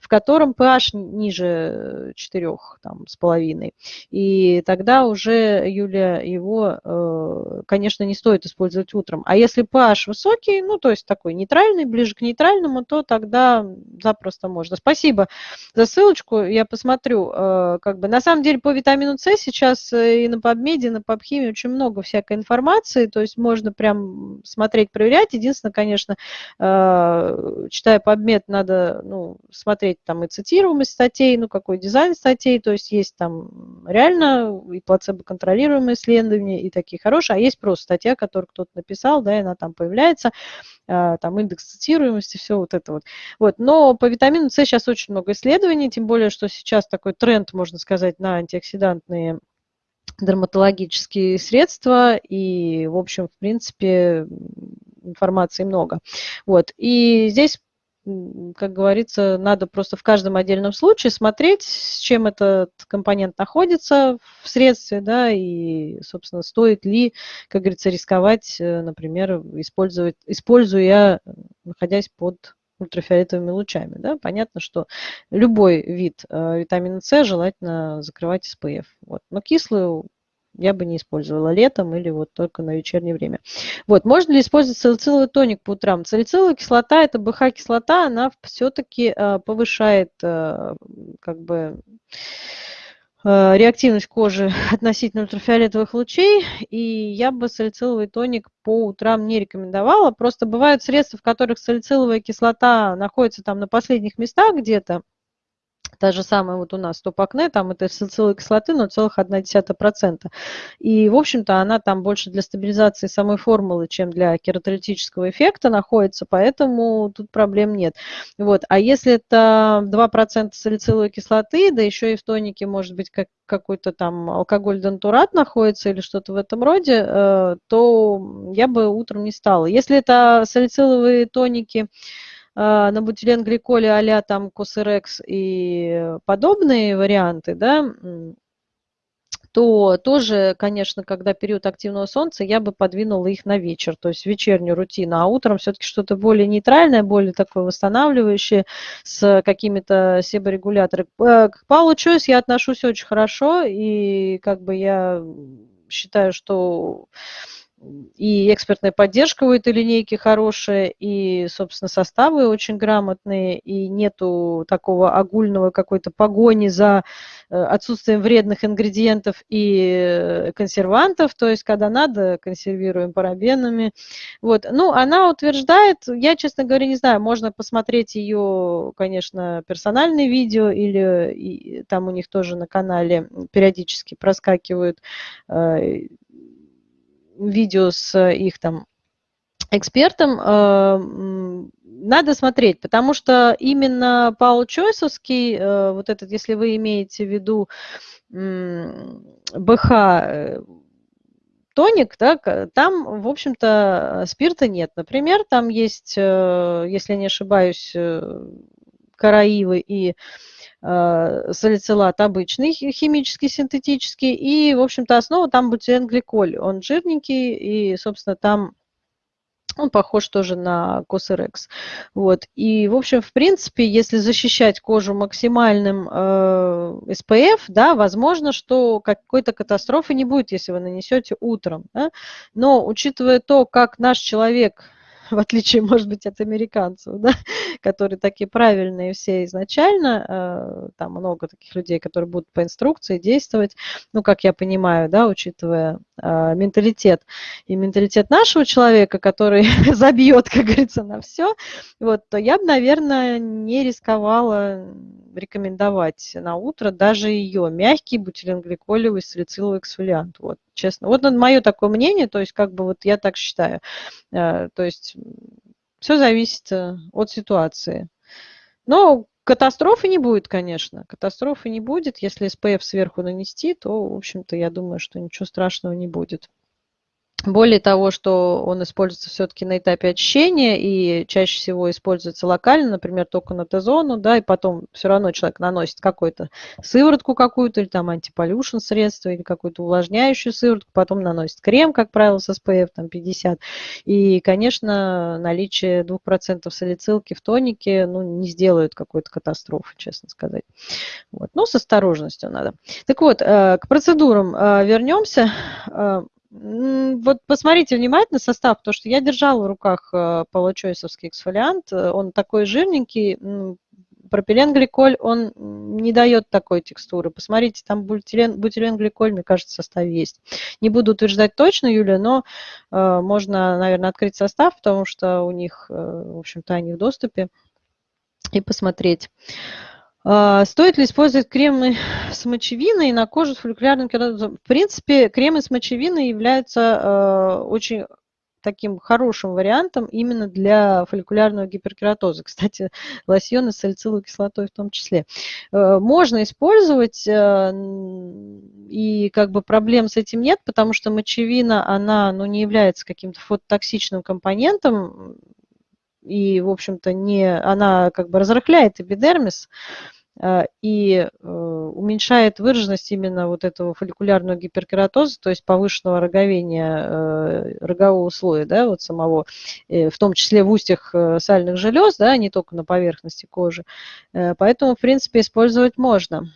в котором pH ниже 4 там, с половиной. И тогда уже, Юлия, его, э, конечно, не стоит использовать утром. А если pH высокий, ну, то есть такой нейтральный, ближе к нейтральному, то тогда запросто можно. Спасибо за ссылочку, я посмотрю. Как бы, на самом деле, по витамину С сейчас э, и на PubMed, и на PubChem очень много всякой информации, то есть можно прям смотреть, проверять. Единственное, конечно, э, читая PubMed, надо ну, смотреть там и цитируемость статей, ну какой дизайн статей, то есть есть там реально и плацебо-контролируемые исследования, и такие хорошие, а есть просто статья, которую кто-то написал, да, и она там появляется, э, там индекс цитируемости, все вот это вот. вот. Но по витамину С сейчас очень много исследований, тем более, что сейчас такой тренд, можно сказать, на антиоксидантные дерматологические средства, и, в общем, в принципе, информации много. Вот. И здесь как говорится, надо просто в каждом отдельном случае смотреть, с чем этот компонент находится в средстве, да, и, собственно, стоит ли, как говорится, рисковать, э, например, использовать, используя, находясь под ультрафиолетовыми лучами. Да? Понятно, что любой вид э, витамина С желательно закрывать SPF. Вот. Но кислую я бы не использовала летом или вот только на вечернее время. Вот, можно ли использовать салициловый тоник по утрам? Салициловая кислота, это БХ-кислота, она все-таки э, повышает э, как бы Э, реактивность кожи *laughs* относительно ультрафиолетовых лучей, и я бы салициловый тоник по утрам не рекомендовала. Просто бывают средства, в которых салициловая кислота находится там на последних местах где-то, Та же самая вот у нас топ-акне, там это салициловой кислоты 0,1%. И, в общем-то, она там больше для стабилизации самой формулы, чем для кератолитического эффекта находится, поэтому тут проблем нет. Вот. А если это 2% салициловой кислоты, да еще и в тонике может быть как, какой-то там алкоголь-дентурат находится или что-то в этом роде, э, то я бы утром не стала. Если это салициловые тоники, а, на бутиленгликоле а-ля там Косерекс и подобные варианты, да, то тоже, конечно, когда период активного солнца, я бы подвинула их на вечер, то есть вечернюю рутину, а утром все-таки что-то более нейтральное, более такое восстанавливающее, с какими-то себорегуляторами. Э, к Паулу Чойс я отношусь очень хорошо, и как бы я считаю, что и экспертная поддержка у этой линейки хорошая, и, собственно, составы очень грамотные, и нету такого огульного какой-то погони за э, отсутствием вредных ингредиентов и консервантов, то есть, когда надо, консервируем парабенами. Вот. Ну, она утверждает, я, честно говоря, не знаю, можно посмотреть ее, конечно, персональные видео, или там у них тоже на канале периодически проскакивают э, видео с их там экспертом, э, надо смотреть, потому что именно Паул Чойсовский, э, вот этот, если вы имеете в виду БХ э, тоник, да, там, в общем-то, спирта нет. Например, там есть, если не ошибаюсь, караивы и Э, салицилат обычный, химический, синтетический, и, в общем-то, основа там бутиленгликоль. Он жирненький, и, собственно, там он похож тоже на Cosrx. Вот. И, в общем, в принципе, если защищать кожу максимальным э, SPF, да, возможно, что какой-то катастрофы не будет, если вы нанесете утром. Да? Но учитывая то, как наш человек *laughs* в отличие, может быть, от американцев, да, *laughs* которые такие правильные все изначально, э, там много таких людей, которые будут по инструкции действовать, ну, как я понимаю, да, учитывая э, менталитет и менталитет нашего человека, который *laughs* забьет, как говорится, на все, вот, то я бы, наверное, не рисковала рекомендовать на утро даже ее мягкий бутиленгликолевый салициловый эксфолиант. Вот, честно. Вот мое такое мнение, то есть как бы вот я так считаю. Э, то есть все зависит э, от ситуации. Но катастрофы не будет, конечно. Катастрофы не будет. Если СПФ сверху нанести, то, в общем-то, я думаю, что ничего страшного не будет. Более того, что он используется все-таки на этапе очищения и чаще всего используется локально, например, только на Т-зону, да, и потом все равно человек наносит какую-то сыворотку какую-то, или там антиполюшн средство, или какую-то увлажняющую сыворотку, потом наносит крем, как правило, с SPF там 50. И, конечно, наличие 2% салицилки в тонике, ну, не сделает какой-то катастрофы, честно сказать. Вот. Но с осторожностью надо. Так вот, э, к процедурам э, вернемся. Вот посмотрите внимательно состав, потому что я держала в руках э, получойсовский эксфолиант, э, он такой жирненький, пропиленгликоль, он не дает такой текстуры. Посмотрите, там бутилен, бутиленгликоль, мне кажется, в составе есть. Не буду утверждать точно, Юля, но э, можно, наверное, открыть состав, потому что у них, э, в общем-то, они в доступе, и посмотреть. Стоит ли использовать кремы *laughs* с мочевиной на кожу с фолликулярным кератозом? В принципе, кремы с мочевиной являются а, очень таким хорошим вариантом именно для фолликулярного гиперкератоза. *laughs* Кстати, лосьоны с салициловой кислотой в том числе. А, можно использовать, и как бы проблем с этим нет, потому что мочевина, она ну, не является каким-то фототоксичным компонентом, и, в общем-то, не, она как бы разрыхляет эпидермис, и э, уменьшает выраженность именно вот этого фолликулярного гиперкератоза, то есть повышенного роговения э, рогового слоя, да, вот самого, в том числе в устьях сальных желез, да, не только на поверхности кожи. Поэтому, в принципе, использовать можно.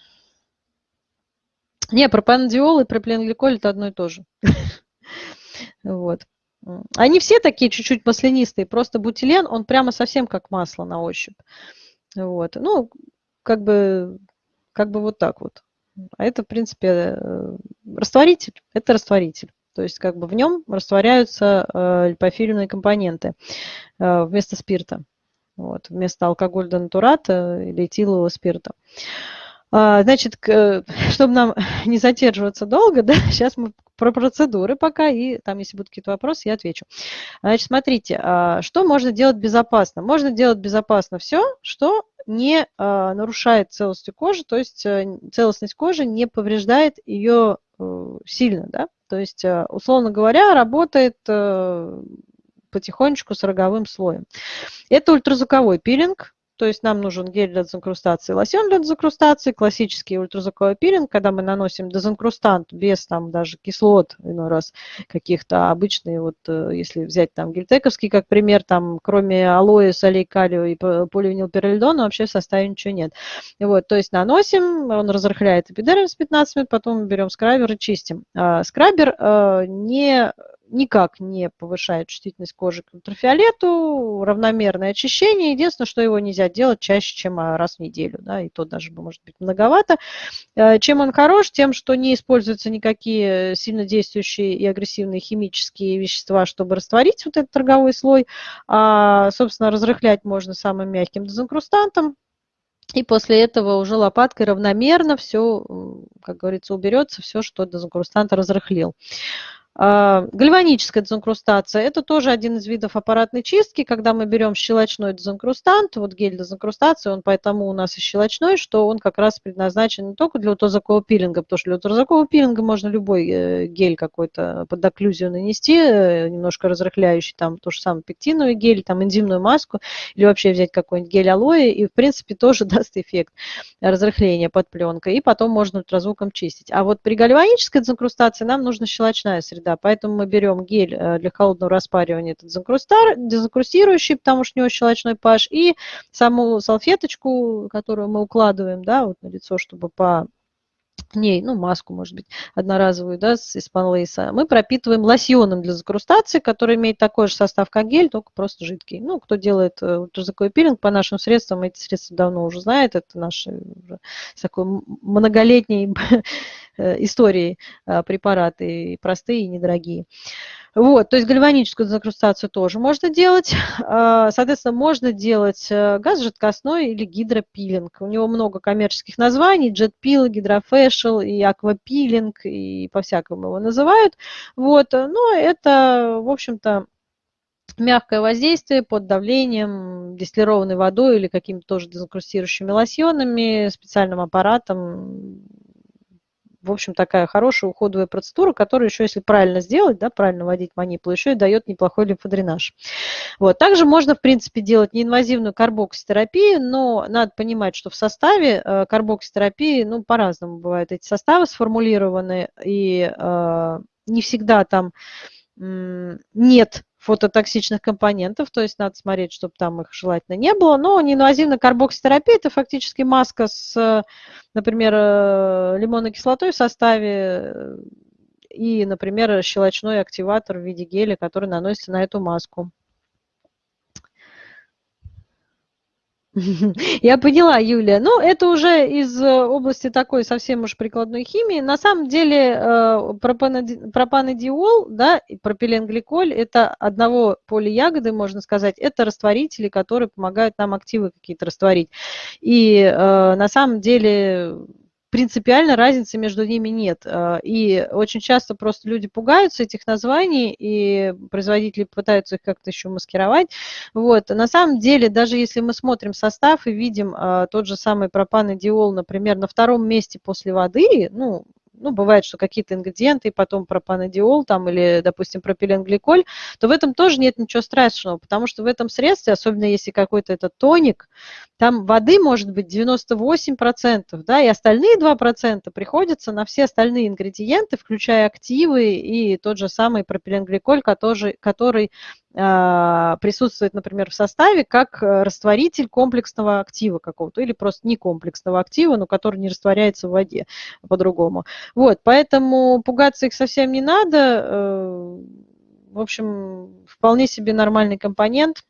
Не, пропанодиол и пропиленгликоль – это одно и то же. *laughs* Вот. Они все такие чуть-чуть маслянистые, просто бутилен, он прямо совсем как масло на ощупь. Вот. Ну, как бы, как бы вот так вот. А это, в принципе, э, растворитель. Это растворитель. То есть как бы в нем растворяются э, липофильные компоненты э, вместо спирта. Вот, вместо алкоголя натурата или этилового спирта. А, значит, *laughs* чтобы нам *laughs* не задерживаться долго, да, *laughs* сейчас мы про процедуры пока, и там, если будут какие-то вопросы, я отвечу. Значит, смотрите, а, что можно делать безопасно? Можно делать безопасно все, что не а, нарушает целостность кожи, то есть э, целостность кожи не повреждает ее э, сильно, да, то есть, э, условно говоря, работает потихонечку с роговым слоем. Это ультразвуковой пилинг, то есть нам нужен гель для дезинкрустации, лосьон для дезинкрустации, классический ультразвуковой пилинг, когда мы наносим дезинкрустант без там даже кислот, иной раз каких-то обычные, вот э, если взять там гельтековский как пример, там кроме алоэ, солей калию и поливинилпиролидона вообще в составе ничего нет. Вот, то есть наносим, он разрыхляет эпидермис 15 минут, потом берем скрабер и чистим. А, скрабер э, не никак не повышает чувствительность кожи к ультрафиолету, равномерное очищение. Единственное, что его нельзя делать чаще, чем а, раз в неделю, да, и то даже может быть многовато. Э, чем он хорош? Тем, что не используются никакие сильно действующие и агрессивные химические вещества, чтобы растворить вот этот торговой слой, а, собственно, разрыхлять можно самым мягким дезинкрустантом, и после этого уже лопаткой равномерно все, как говорится, уберется, все, что дезинкрустант разрыхлил. А, гальваническая дезинкрустация – это тоже один из видов аппаратной чистки, когда мы берем щелочной дезинкрустант, вот гель дезинкрустации, он поэтому у нас и щелочной, что он как раз предназначен не только для ультразвукового пилинга, потому что для ультразвукового пилинга можно любой э, гель какой-то под окклюзию нанести, э, немножко разрыхляющий, там то же самое пектиновый гель, там энзимную маску, или вообще взять какой-нибудь гель алоэ, и в принципе *laughs* тоже даст эффект разрыхления под пленкой, и потом можно ультразвуком чистить. А вот при гальванической дезинкрустации нам нужна щелочная среда, да, поэтому мы берем гель э, для холодного распаривания, этот дезинкрустирующий, потому что у него щелочной pH, и саму салфеточку, которую мы укладываем, да, вот на лицо, чтобы по ней, ну, маску, может быть, одноразовую, да, из панлейса, мы пропитываем лосьоном для закрустации, который имеет такой же состав, как гель, только просто жидкий. Ну, кто делает э, ультразвуковой пилинг по нашим средствам, эти средства давно уже знает, это наши уже такой многолетней *laughs* э, истории э, препараты, простые и недорогие. Вот, то есть гальваническую закрустацию тоже можно делать. А, соответственно, можно делать э, газ жидкостной или гидропилинг. У него много коммерческих названий, джетпил, гидрофэшл и аквапилинг, и по-всякому его называют. Вот, но это, в общем-то, мягкое воздействие под давлением, дистиллированной водой или какими-то тоже дезинкрустирующими лосьонами, специальным аппаратом в общем, такая хорошая уходовая процедура, которая еще, если правильно сделать, да, правильно вводить манипулу, еще и дает неплохой лимфодренаж. Вот. Также можно, в принципе, делать неинвазивную карбокситерапию, но надо понимать, что в составе э, карбокситерапии, ну, по-разному бывают эти составы сформулированы, и э, не всегда там нет фототоксичных компонентов, то есть надо смотреть, чтобы там их желательно не было. Но неинвазивная карбокситерапия – это фактически маска с, например, э, лимонной кислотой в составе э, и, например, щелочной активатор в виде геля, который наносится на эту маску. *laughs* Я поняла, Юлия. Ну, это уже из э, области такой совсем уж прикладной химии. На самом деле э, пропанодиол, да, и пропиленгликоль – это одного поля ягоды, можно сказать. Это растворители, которые помогают нам активы какие-то растворить. И э, на самом деле принципиально разницы между ними нет. А, и очень часто просто люди пугаются этих названий, и производители пытаются их как-то еще маскировать. Вот. На самом деле, даже если мы смотрим состав и видим а, тот же самый пропанодиол, например, на втором месте после воды, ну, ну, бывает, что какие-то ингредиенты, потом пропанодиол там или, допустим, пропиленгликоль, то в этом тоже нет ничего страшного, потому что в этом средстве, особенно если какой-то этот тоник, там воды может быть 98%, да, и остальные 2% приходятся на все остальные ингредиенты, включая активы и тот же самый пропиленгликоль, который, который присутствует, например, в составе как э, растворитель комплексного актива какого-то или просто не комплексного актива, но который не растворяется в воде по-другому. Вот, поэтому пугаться их совсем не надо. Э, в общем, вполне себе нормальный компонент.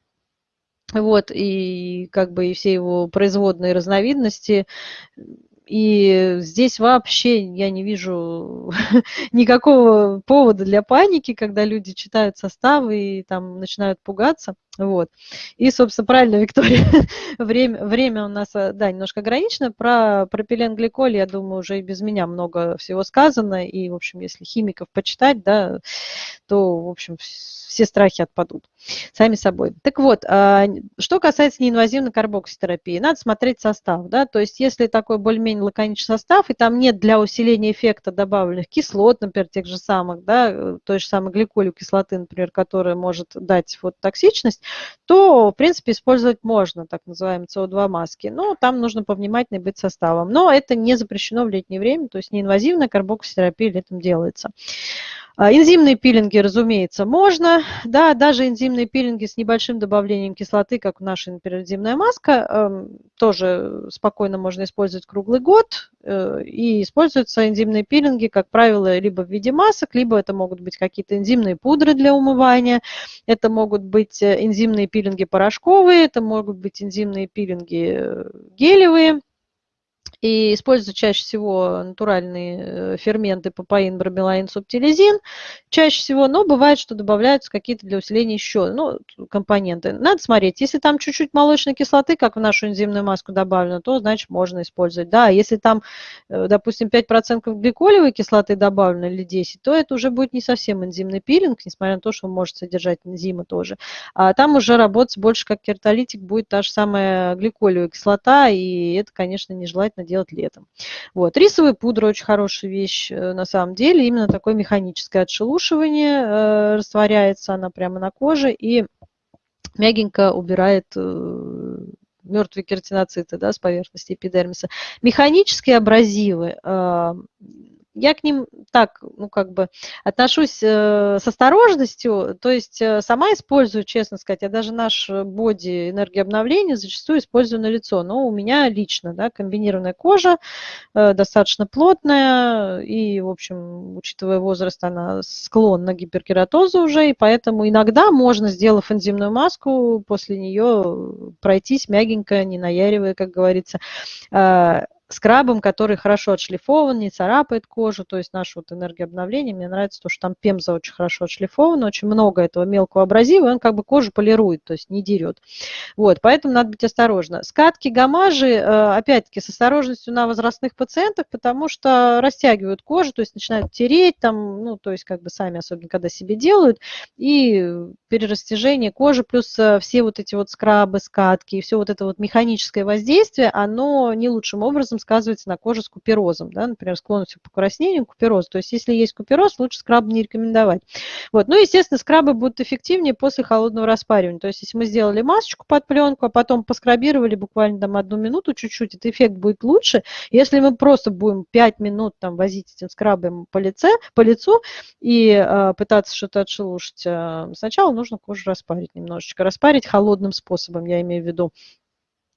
Вот, и как бы и все его производные разновидности и здесь вообще я не вижу *laughs* никакого повода для паники, когда люди читают составы и там начинают пугаться. Вот. И, собственно, правильно, Виктория, *laughs* время, время у нас, э, да, немножко ограничено. Про пропиленгликоль, я думаю, уже и без меня много всего сказано. И, в общем, если химиков почитать, да, то, в общем, все страхи отпадут сами собой. Так вот, а, что касается неинвазивной карбокситерапии, надо смотреть состав, да, то есть если такой более-менее лаконичный состав, и там нет для усиления эффекта добавленных кислот, например, тех же самых, да, той же самой гликолю кислоты, например, которая может дать вот токсичность, есть, то, в принципе, использовать можно так называемые СО2 маски. Но там нужно повнимательнее быть составом. Но это не запрещено в летнее время, то есть неинвазивная карбокситерапия летом делается. А, энзимные пилинги, разумеется, можно. Да, даже энзимные пилинги с небольшим добавлением кислоты, как наша, например, энзимная маска, эм, тоже спокойно можно использовать круглый год. Э, и используются энзимные пилинги, как правило, либо в виде масок, либо это могут быть какие-то энзимные пудры для умывания, это могут быть энзимные пилинги порошковые, это могут быть энзимные пилинги э, гелевые и используют чаще всего натуральные э, ферменты папаин, бромелаин, субтилизин чаще всего, но бывает, что добавляются какие-то для усиления еще ну, компоненты. Надо смотреть, если там чуть-чуть молочной кислоты, как в нашу энзимную маску добавлено, то, значит, можно использовать. Да, если там, э, допустим, 5% гликолевой кислоты добавлено или 10, то это уже будет не совсем энзимный пилинг, несмотря на то, что он может содержать энзимы тоже. А там уже работать больше как кертолитик будет та же самая гликолевая кислота, и это, конечно, нежелательно делать летом. Вот. Рисовая пудра очень хорошая вещь э, на самом деле. Именно такое механическое отшелушивание э, растворяется она прямо на коже и мягенько убирает э, мертвые кератиноциты да, с поверхности эпидермиса. Механические абразивы я к ним так, ну, как бы отношусь э, с осторожностью, то есть э, сама использую, честно сказать, я даже наш боди энергообновления зачастую использую на лицо, но у меня лично, да, комбинированная кожа, э, достаточно плотная, и, в общем, учитывая возраст, она склонна к гиперкератозу уже, и поэтому иногда можно, сделав энзимную маску, после нее пройтись мягенько, не наяривая, как говорится, скрабом, который хорошо отшлифован, не царапает кожу, то есть наше вот энергообновление, мне нравится то, что там пемза очень хорошо отшлифована, очень много этого мелкого абразива, и он как бы кожу полирует, то есть не дерет. Вот, поэтому надо быть осторожно. Скатки, гамажи, э, опять-таки, с осторожностью на возрастных пациентах, потому что растягивают кожу, то есть начинают тереть, там, ну, то есть как бы сами, особенно когда себе делают, и перерастяжение кожи, плюс э, все вот эти вот скрабы, скатки, и все вот это вот механическое воздействие, оно не лучшим образом сказывается на коже с куперозом, да, например, склонностью к покраснению, купероз. То есть если есть купероз, лучше скраб не рекомендовать. Вот. Ну, естественно, скрабы будут эффективнее после холодного распаривания. То есть если мы сделали масочку под пленку, а потом поскрабировали буквально там одну минуту чуть-чуть, этот эффект будет лучше. Если мы просто будем 5 минут там возить этим скрабом по, лице, по лицу и э, пытаться что-то отшелушить, э, сначала нужно кожу распарить немножечко. Распарить холодным способом, я имею в виду.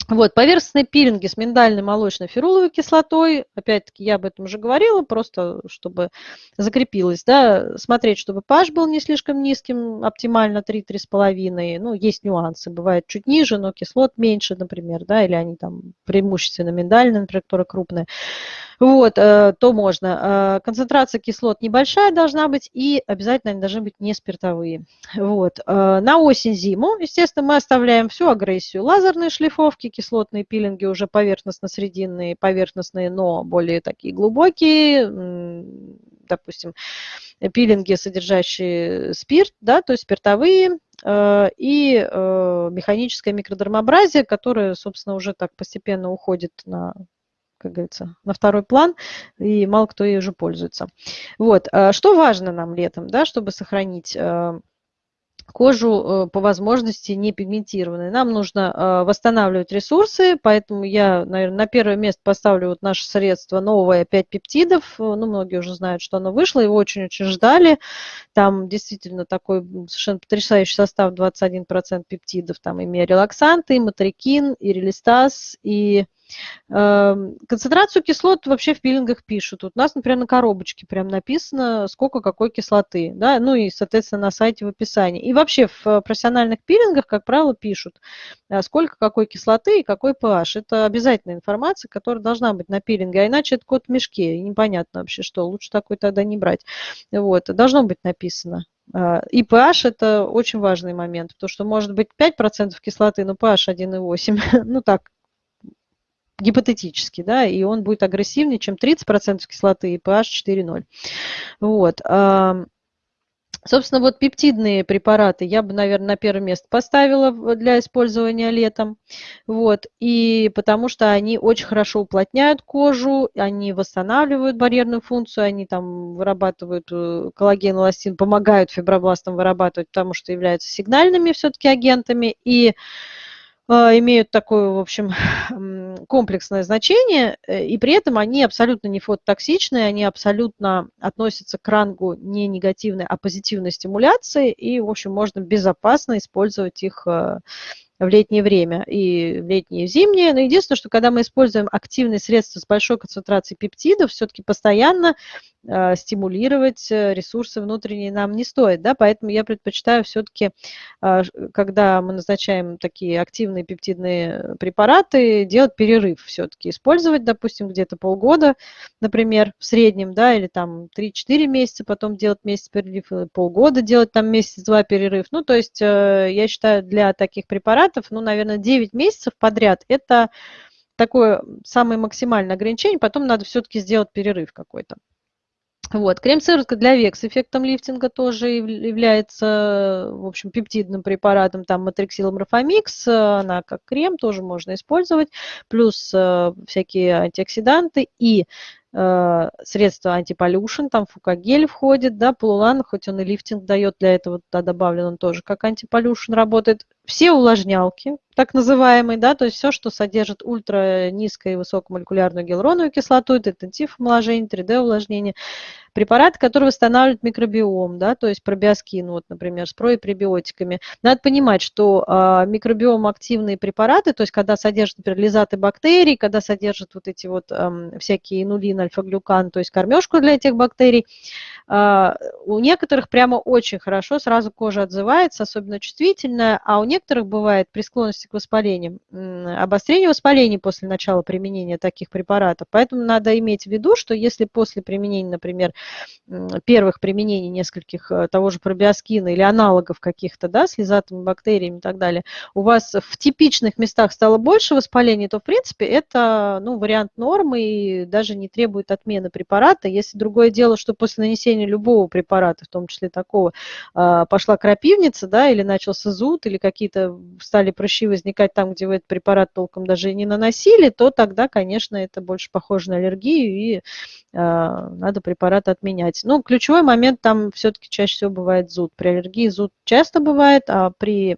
Вот, поверхностные пилинги с миндальной молочной феруловой кислотой, опять-таки я об этом уже говорила, просто чтобы закрепилось, да, смотреть, чтобы pH был не слишком низким, оптимально 3-3,5, ну, есть нюансы, бывает чуть ниже, но кислот меньше, например, да, или они там преимущественно миндальные, например, которые крупные вот, э, то можно. Э, концентрация кислот небольшая должна быть, и обязательно они должны быть не спиртовые. Вот. Э, на осень-зиму, естественно, мы оставляем всю агрессию. Лазерные шлифовки, кислотные пилинги уже поверхностно-срединные, поверхностные, но более такие глубокие, допустим, пилинги, содержащие спирт, да, то есть спиртовые, и механическое микродермообразие, которое, собственно, уже так постепенно уходит на как говорится, на второй план, и мало кто ей уже пользуется. Вот. А что важно нам летом, да, чтобы сохранить э, кожу э, по возможности не пигментированной. Нам нужно э, восстанавливать ресурсы, поэтому я, наверное, на первое место поставлю вот наше средство новое 5 пептидов. Ну, многие уже знают, что оно вышло, его очень-очень ждали. Там действительно такой совершенно потрясающий состав, 21% пептидов. Там и миорелаксанты, и матрикин, и релистаз, и концентрацию кислот вообще в пилингах пишут. Вот у нас, например, на коробочке прям написано, сколько какой кислоты, да, ну и, соответственно, на сайте в описании. И вообще в профессиональных пилингах, как правило, пишут, э, сколько какой кислоты и какой pH. Это обязательная информация, которая должна быть на пилинге, а иначе это код в мешке, и непонятно вообще что, лучше такой тогда не брать. Вот, должно быть написано. Э, и pH это очень важный момент, потому что может быть 5% кислоты, но pH 1,8. *laughs* ну так, гипотетически, да, и он будет агрессивнее, чем 30% кислоты и pH 4,0. Вот. Собственно, вот пептидные препараты я бы, наверное, на первое место поставила для использования летом. Вот. И потому что они очень хорошо уплотняют кожу, они восстанавливают барьерную функцию, они там вырабатывают э, коллаген, эластин, помогают фибробластам вырабатывать, потому что являются сигнальными все-таки агентами. И имеют такое, в общем, *laughs* комплексное значение, э, и при этом они абсолютно не фототоксичные, они абсолютно относятся к рангу не негативной, а позитивной стимуляции, и, в общем, можно безопасно использовать их э, в летнее время и в летнее и в зимнее. Но единственное, что когда мы используем активные средства с большой концентрацией пептидов, все-таки постоянно э, стимулировать э, ресурсы внутренние нам не стоит. Да? Поэтому я предпочитаю все-таки, э, когда мы назначаем такие активные пептидные препараты, делать перерыв все-таки. Использовать, допустим, где-то полгода, например, в среднем, да, или там 3-4 месяца, потом делать месяц перерыв, или полгода делать там месяц-два перерыв. Ну, то есть э, я считаю, для таких препаратов препаратов, ну, наверное, 9 месяцев подряд, это такое самое максимальное ограничение, потом надо все-таки сделать перерыв какой-то. Вот. Крем-сыворотка для век с эффектом лифтинга тоже является, в общем, пептидным препаратом, там матриксил морфомикс, она как крем тоже можно использовать, плюс э, всякие антиоксиданты и э, средства антиполюшн, там фукагель входит, да, полулан, хоть он и лифтинг дает, для этого туда добавлен он тоже как антиполюшн работает. Все увлажнялки, так называемые, да, то есть все, что содержит ультра низкую и высокомолекулярную гиалуроновую кислоту, интенсив омоложения, 3D увлажнение, препараты, которые восстанавливают микробиом, да, то есть пробиоскин, вот, например, с пребиотиками. Надо понимать, что э, микробиом активные препараты, то есть когда содержат, например, лизаты бактерий, когда содержат вот эти вот э, всякие инулин, альфа-глюкан, то есть кормежку для этих бактерий, э, у некоторых прямо очень хорошо сразу кожа отзывается, особенно чувствительная, а у некоторых бывает при склонности к воспалению, обострение воспалений после начала применения таких препаратов. Поэтому надо иметь в виду, что если после применения, например, первых применений нескольких э, того же пробиоскина или аналогов каких-то, да, с лизатами, бактериями и так далее, у вас в типичных местах стало больше воспалений, то, в принципе, это ну, вариант нормы и даже не требует отмены препарата. Если другое дело, что после нанесения любого препарата, в том числе такого, а, пошла крапивница, да, или начался зуд, или какие-то стали прыщи возникать там, где вы этот препарат толком даже не наносили, то тогда, конечно, это больше похоже на аллергию, и а, надо препарат отменять. Ну, ключевой момент там все-таки чаще всего бывает зуд. При аллергии зуд часто бывает, а при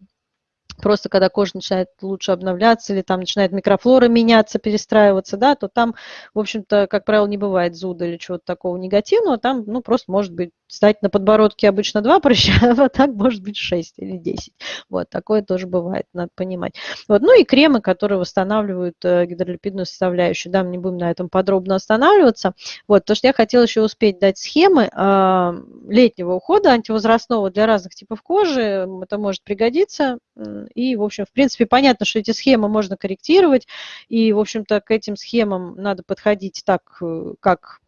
просто когда кожа начинает лучше обновляться или там начинает микрофлора меняться, перестраиваться, да, то там, в общем-то, как правило, не бывает зуда или чего-то такого негативного, там, ну, просто может быть стать на подбородке обычно два прыща, *laughs* а так может быть 6 или 10. Вот, такое тоже бывает, надо понимать. Вот, ну и кремы, которые восстанавливают э, гидролипидную составляющую, да, мы не будем на этом подробно останавливаться. Вот, то, что я хотела еще успеть дать схемы э, летнего ухода антивозрастного для разных типов кожи, это может пригодиться. И, в общем, в принципе, понятно, что эти схемы можно корректировать, и, в общем-то, к этим схемам надо подходить так, э, как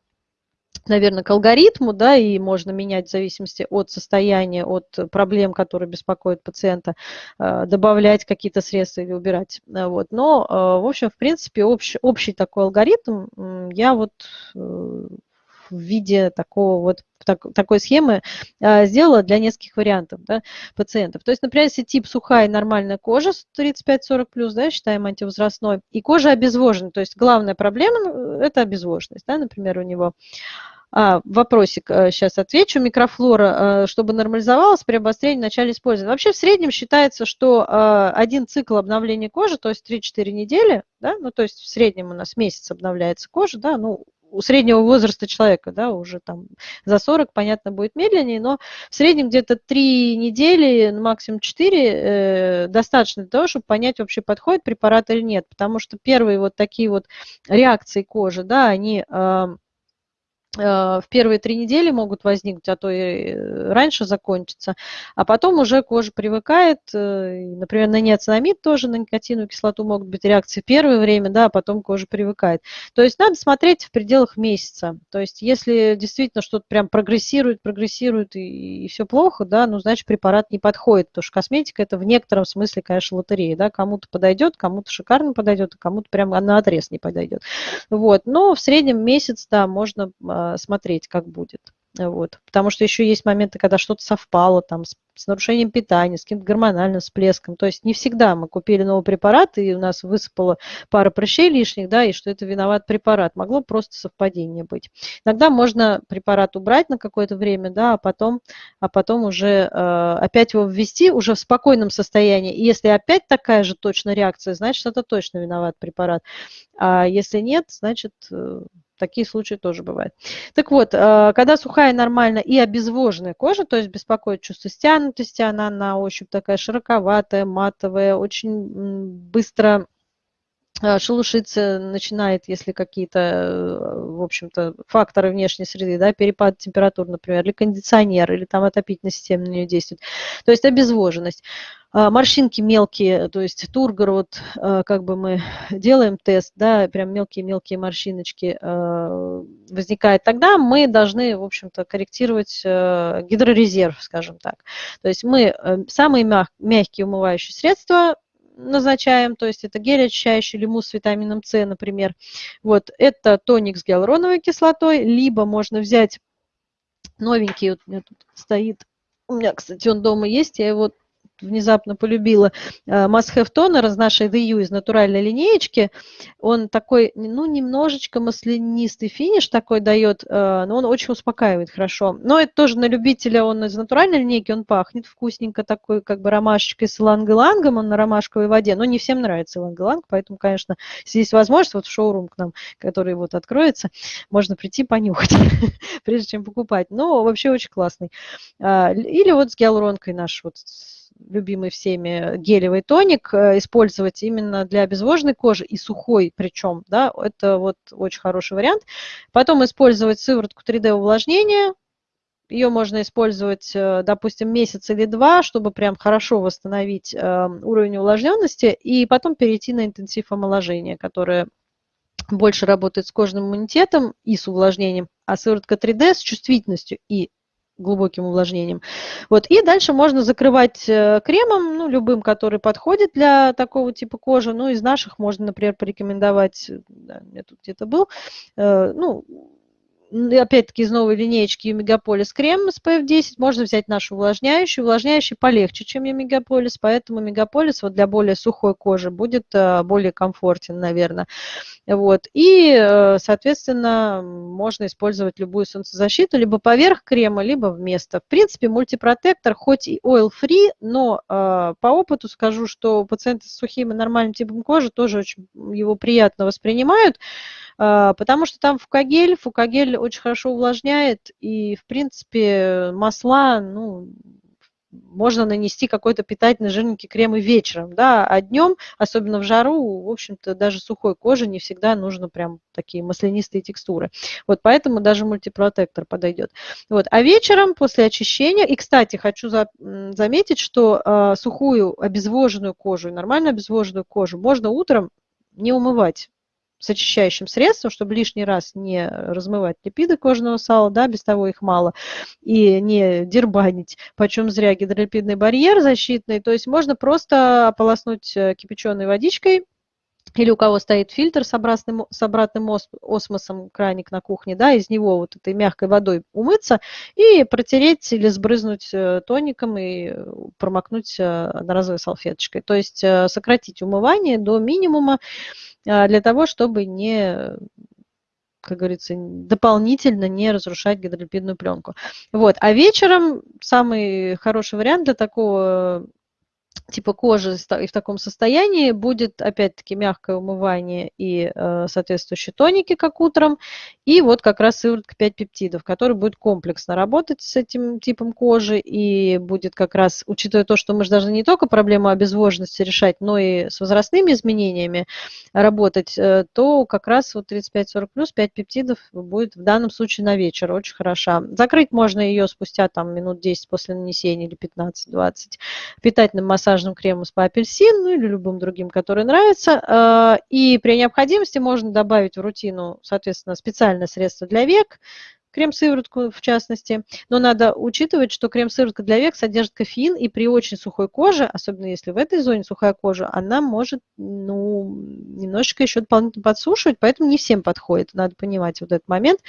наверное, к алгоритму, да, и можно менять в зависимости от состояния, от проблем, которые беспокоят пациента, э, добавлять какие-то средства или убирать. Э, вот. Но, э, в общем, в принципе, общий, общий такой алгоритм я вот в виде такого вот так, такой схемы а, сделала для нескольких вариантов да, пациентов. То есть, например, если тип сухая нормальная кожа 35-40 плюс, да, считаем антивозрастной, и кожа обезвожена, то есть главная проблема – это обезвоженность, да, например, у него а, вопросик сейчас э, отвечу. Микрофлора, э, чтобы нормализовалась при обострении в начале использования. Вообще в среднем считается, что э, один цикл обновления кожи, то есть 3-4 недели, да, ну то есть в среднем у нас месяц обновляется кожа, да, ну у среднего возраста человека, да, уже там за 40, понятно, будет медленнее, но в среднем где-то 3 недели, максимум 4 э, достаточно для того, чтобы понять, вообще подходит препарат или нет, потому что первые вот такие вот реакции кожи, да, они... Э, в первые три недели могут возникнуть, а то и э, раньше закончится, а потом уже кожа привыкает, э, например, на неоцинамид тоже, на никотиновую кислоту могут быть реакции первое время, да, а потом кожа привыкает. То есть надо смотреть в пределах месяца. То есть если действительно что-то прям прогрессирует, прогрессирует и, и все плохо, да, ну, значит, препарат не подходит, потому что косметика это в некотором смысле, конечно, лотерея, да, кому-то подойдет, кому-то шикарно подойдет, а кому-то прям на отрез не подойдет. Вот, но в среднем месяц, да, можно а, смотреть, как будет. Вот. Потому что еще есть моменты, когда что-то совпало там, с, с нарушением питания, с каким-то гормональным всплеском. То есть не всегда мы купили новый препарат, и у нас высыпала пара прыщей лишних, да, и что это виноват препарат. Могло просто совпадение быть. Иногда можно препарат убрать на какое-то время, да, а потом, а потом уже э, опять его ввести уже в спокойном состоянии. И если опять такая же точно реакция, значит, это точно виноват препарат. А если нет, значит, э, Такие случаи тоже бывают. Так вот, э, когда сухая нормально и обезвоженная кожа, то есть беспокоит чувство стянутости, она на ощупь такая широковатая, матовая, очень быстро шелушиться начинает, если какие-то, э, в общем-то, факторы внешней среды, да, перепад температур, например, или кондиционер, или там отопительная система на нее действует. То есть обезвоженность. А, морщинки мелкие, то есть тургор, вот как бы мы *laughs* делаем тест, да, прям мелкие-мелкие морщиночки возникает, тогда мы должны, в общем-то, корректировать гидрорезерв, скажем так. То есть мы э, самые мягкие умывающие средства назначаем, то есть это гель очищающий, или мусс с витамином С, например. Вот, это тоник с гиалуроновой кислотой, либо можно взять новенький, вот у меня тут стоит, у меня, кстати, он дома есть, я его внезапно полюбила Must Have Toner из нашей The U, из натуральной линеечки. Он такой, ну, немножечко маслянистый финиш такой дает, э, но он очень успокаивает хорошо. Но это тоже на любителя, он из натуральной линейки, он пахнет вкусненько такой, как бы ромашечкой с иланг-илангом, он на ромашковой воде. Но не всем нравится иланг-иланг, поэтому, конечно, если есть возможность, вот в шоурум к нам, который вот откроется, можно прийти понюхать, *laughs* прежде чем покупать. Но вообще очень классный. А, или вот с гиалуронкой наш вот любимый всеми гелевый тоник э, использовать именно для обезвоженной кожи и сухой причем, да, это вот очень хороший вариант. Потом использовать сыворотку 3D увлажнения, ее можно использовать, э, допустим, месяц или два, чтобы прям хорошо восстановить э, уровень увлажненности, и потом перейти на интенсив омоложения, которое больше работает с кожным иммунитетом и с увлажнением, а сыворотка 3D с чувствительностью и глубоким увлажнением. Вот. И дальше можно закрывать э, кремом, ну, любым, который подходит для такого типа кожи. Ну, из наших можно, например, порекомендовать, да, у тут где-то был, э, ну, опять-таки из новой линеечки Мегаполис крем SPF 10, можно взять нашу увлажняющую. Увлажняющий полегче, чем Мегаполис, поэтому Мегаполис вот для более сухой кожи будет э, более комфортен, наверное. Вот. И, э, соответственно, можно использовать любую солнцезащиту либо поверх крема, либо вместо. В принципе, мультипротектор хоть и oil-free, но э, по опыту скажу, что пациенты с сухим и нормальным типом кожи тоже очень его приятно воспринимают. А, потому что там фукагель, фукагель очень хорошо увлажняет, и, в принципе, масла, ну, можно нанести какой-то питательный жирненький крем и вечером, да, а днем, особенно в жару, в общем-то, даже сухой коже не всегда нужно прям такие маслянистые текстуры. Вот поэтому даже мультипротектор подойдет. Вот. А вечером после очищения, и, кстати, хочу за, заметить, что э, сухую обезвоженную кожу, нормально обезвоженную кожу можно утром не умывать с очищающим средством, чтобы лишний раз не размывать липиды кожного сала, да, без того их мало, и не дербанить, почем зря гидролипидный барьер защитный. То есть можно просто ополоснуть э, кипяченой водичкой, или у кого стоит фильтр с обратным, с обратным осмосом, краник на кухне, да, из него вот этой мягкой водой умыться и протереть или сбрызнуть э, тоником и промокнуть э, одноразовой салфеточкой. То есть сократить умывание до минимума, для того, чтобы не как говорится, дополнительно не разрушать гидролипидную пленку. Вот. А вечером самый хороший вариант для такого типа кожи и в таком состоянии будет опять-таки мягкое умывание и э, соответствующие тоники, как утром, и вот как раз сыворотка 5 пептидов, который будет комплексно работать с этим типом кожи и будет как раз, учитывая то, что мы же должны не только проблему обезвоженности решать, но и с возрастными изменениями работать, э, то как раз вот 35-40 плюс 5 пептидов будет в данном случае на вечер, очень хороша. Закрыть можно ее спустя там минут 10 после нанесения или 15-20 питательным массажем массажным кремом с апельсин, ну или любым другим, который нравится. А, и при необходимости можно добавить в рутину, соответственно, специальное средство для век, крем-сыворотку в частности, но надо учитывать, что крем-сыворотка для век содержит кофеин, и при очень сухой коже, особенно если в этой зоне сухая кожа, она может ну, немножечко еще дополнительно подсушивать, поэтому не всем подходит, надо понимать вот этот момент.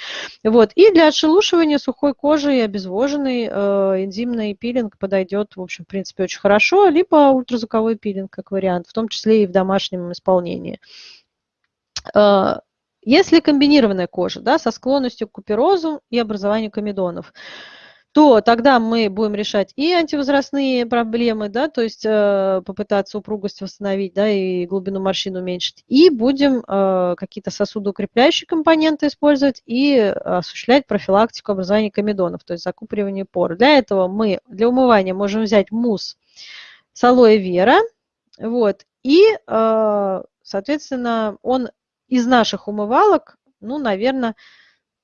Вот. И для отшелушивания сухой кожи и обезвоженный э, энзимный пилинг подойдет, в общем, в принципе, очень хорошо, либо ультразвуковой пилинг как вариант, в том числе и в домашнем исполнении. Э, если комбинированная кожа да, со склонностью к куперозу и образованию комедонов, то тогда мы будем решать и антивозрастные проблемы, да, то есть э, попытаться упругость восстановить, да, и глубину морщин уменьшить, и будем э, какие-то сосудоукрепляющие компоненты использовать и осуществлять профилактику образования комедонов, то есть закупоривание пор. Для этого мы для умывания можем взять мусс с алоэ вера, вот, и, э, соответственно, он из наших умывалок, ну, наверное,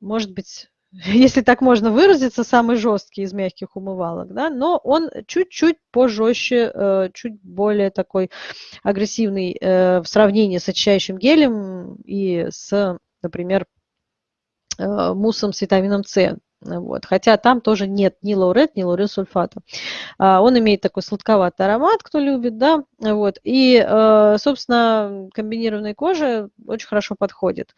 может быть, *laughs* если так можно выразиться, самый жесткий из мягких умывалок, да, но он чуть-чуть пожестче, э, чуть более такой агрессивный э, в сравнении с очищающим гелем и с, например, э, муссом с витамином С. Вот. Хотя там тоже нет ни лаурет, ни лаурилсульфата. А, он имеет такой сладковатый аромат, кто любит, да, вот. И, собственно, комбинированной коже очень хорошо подходит.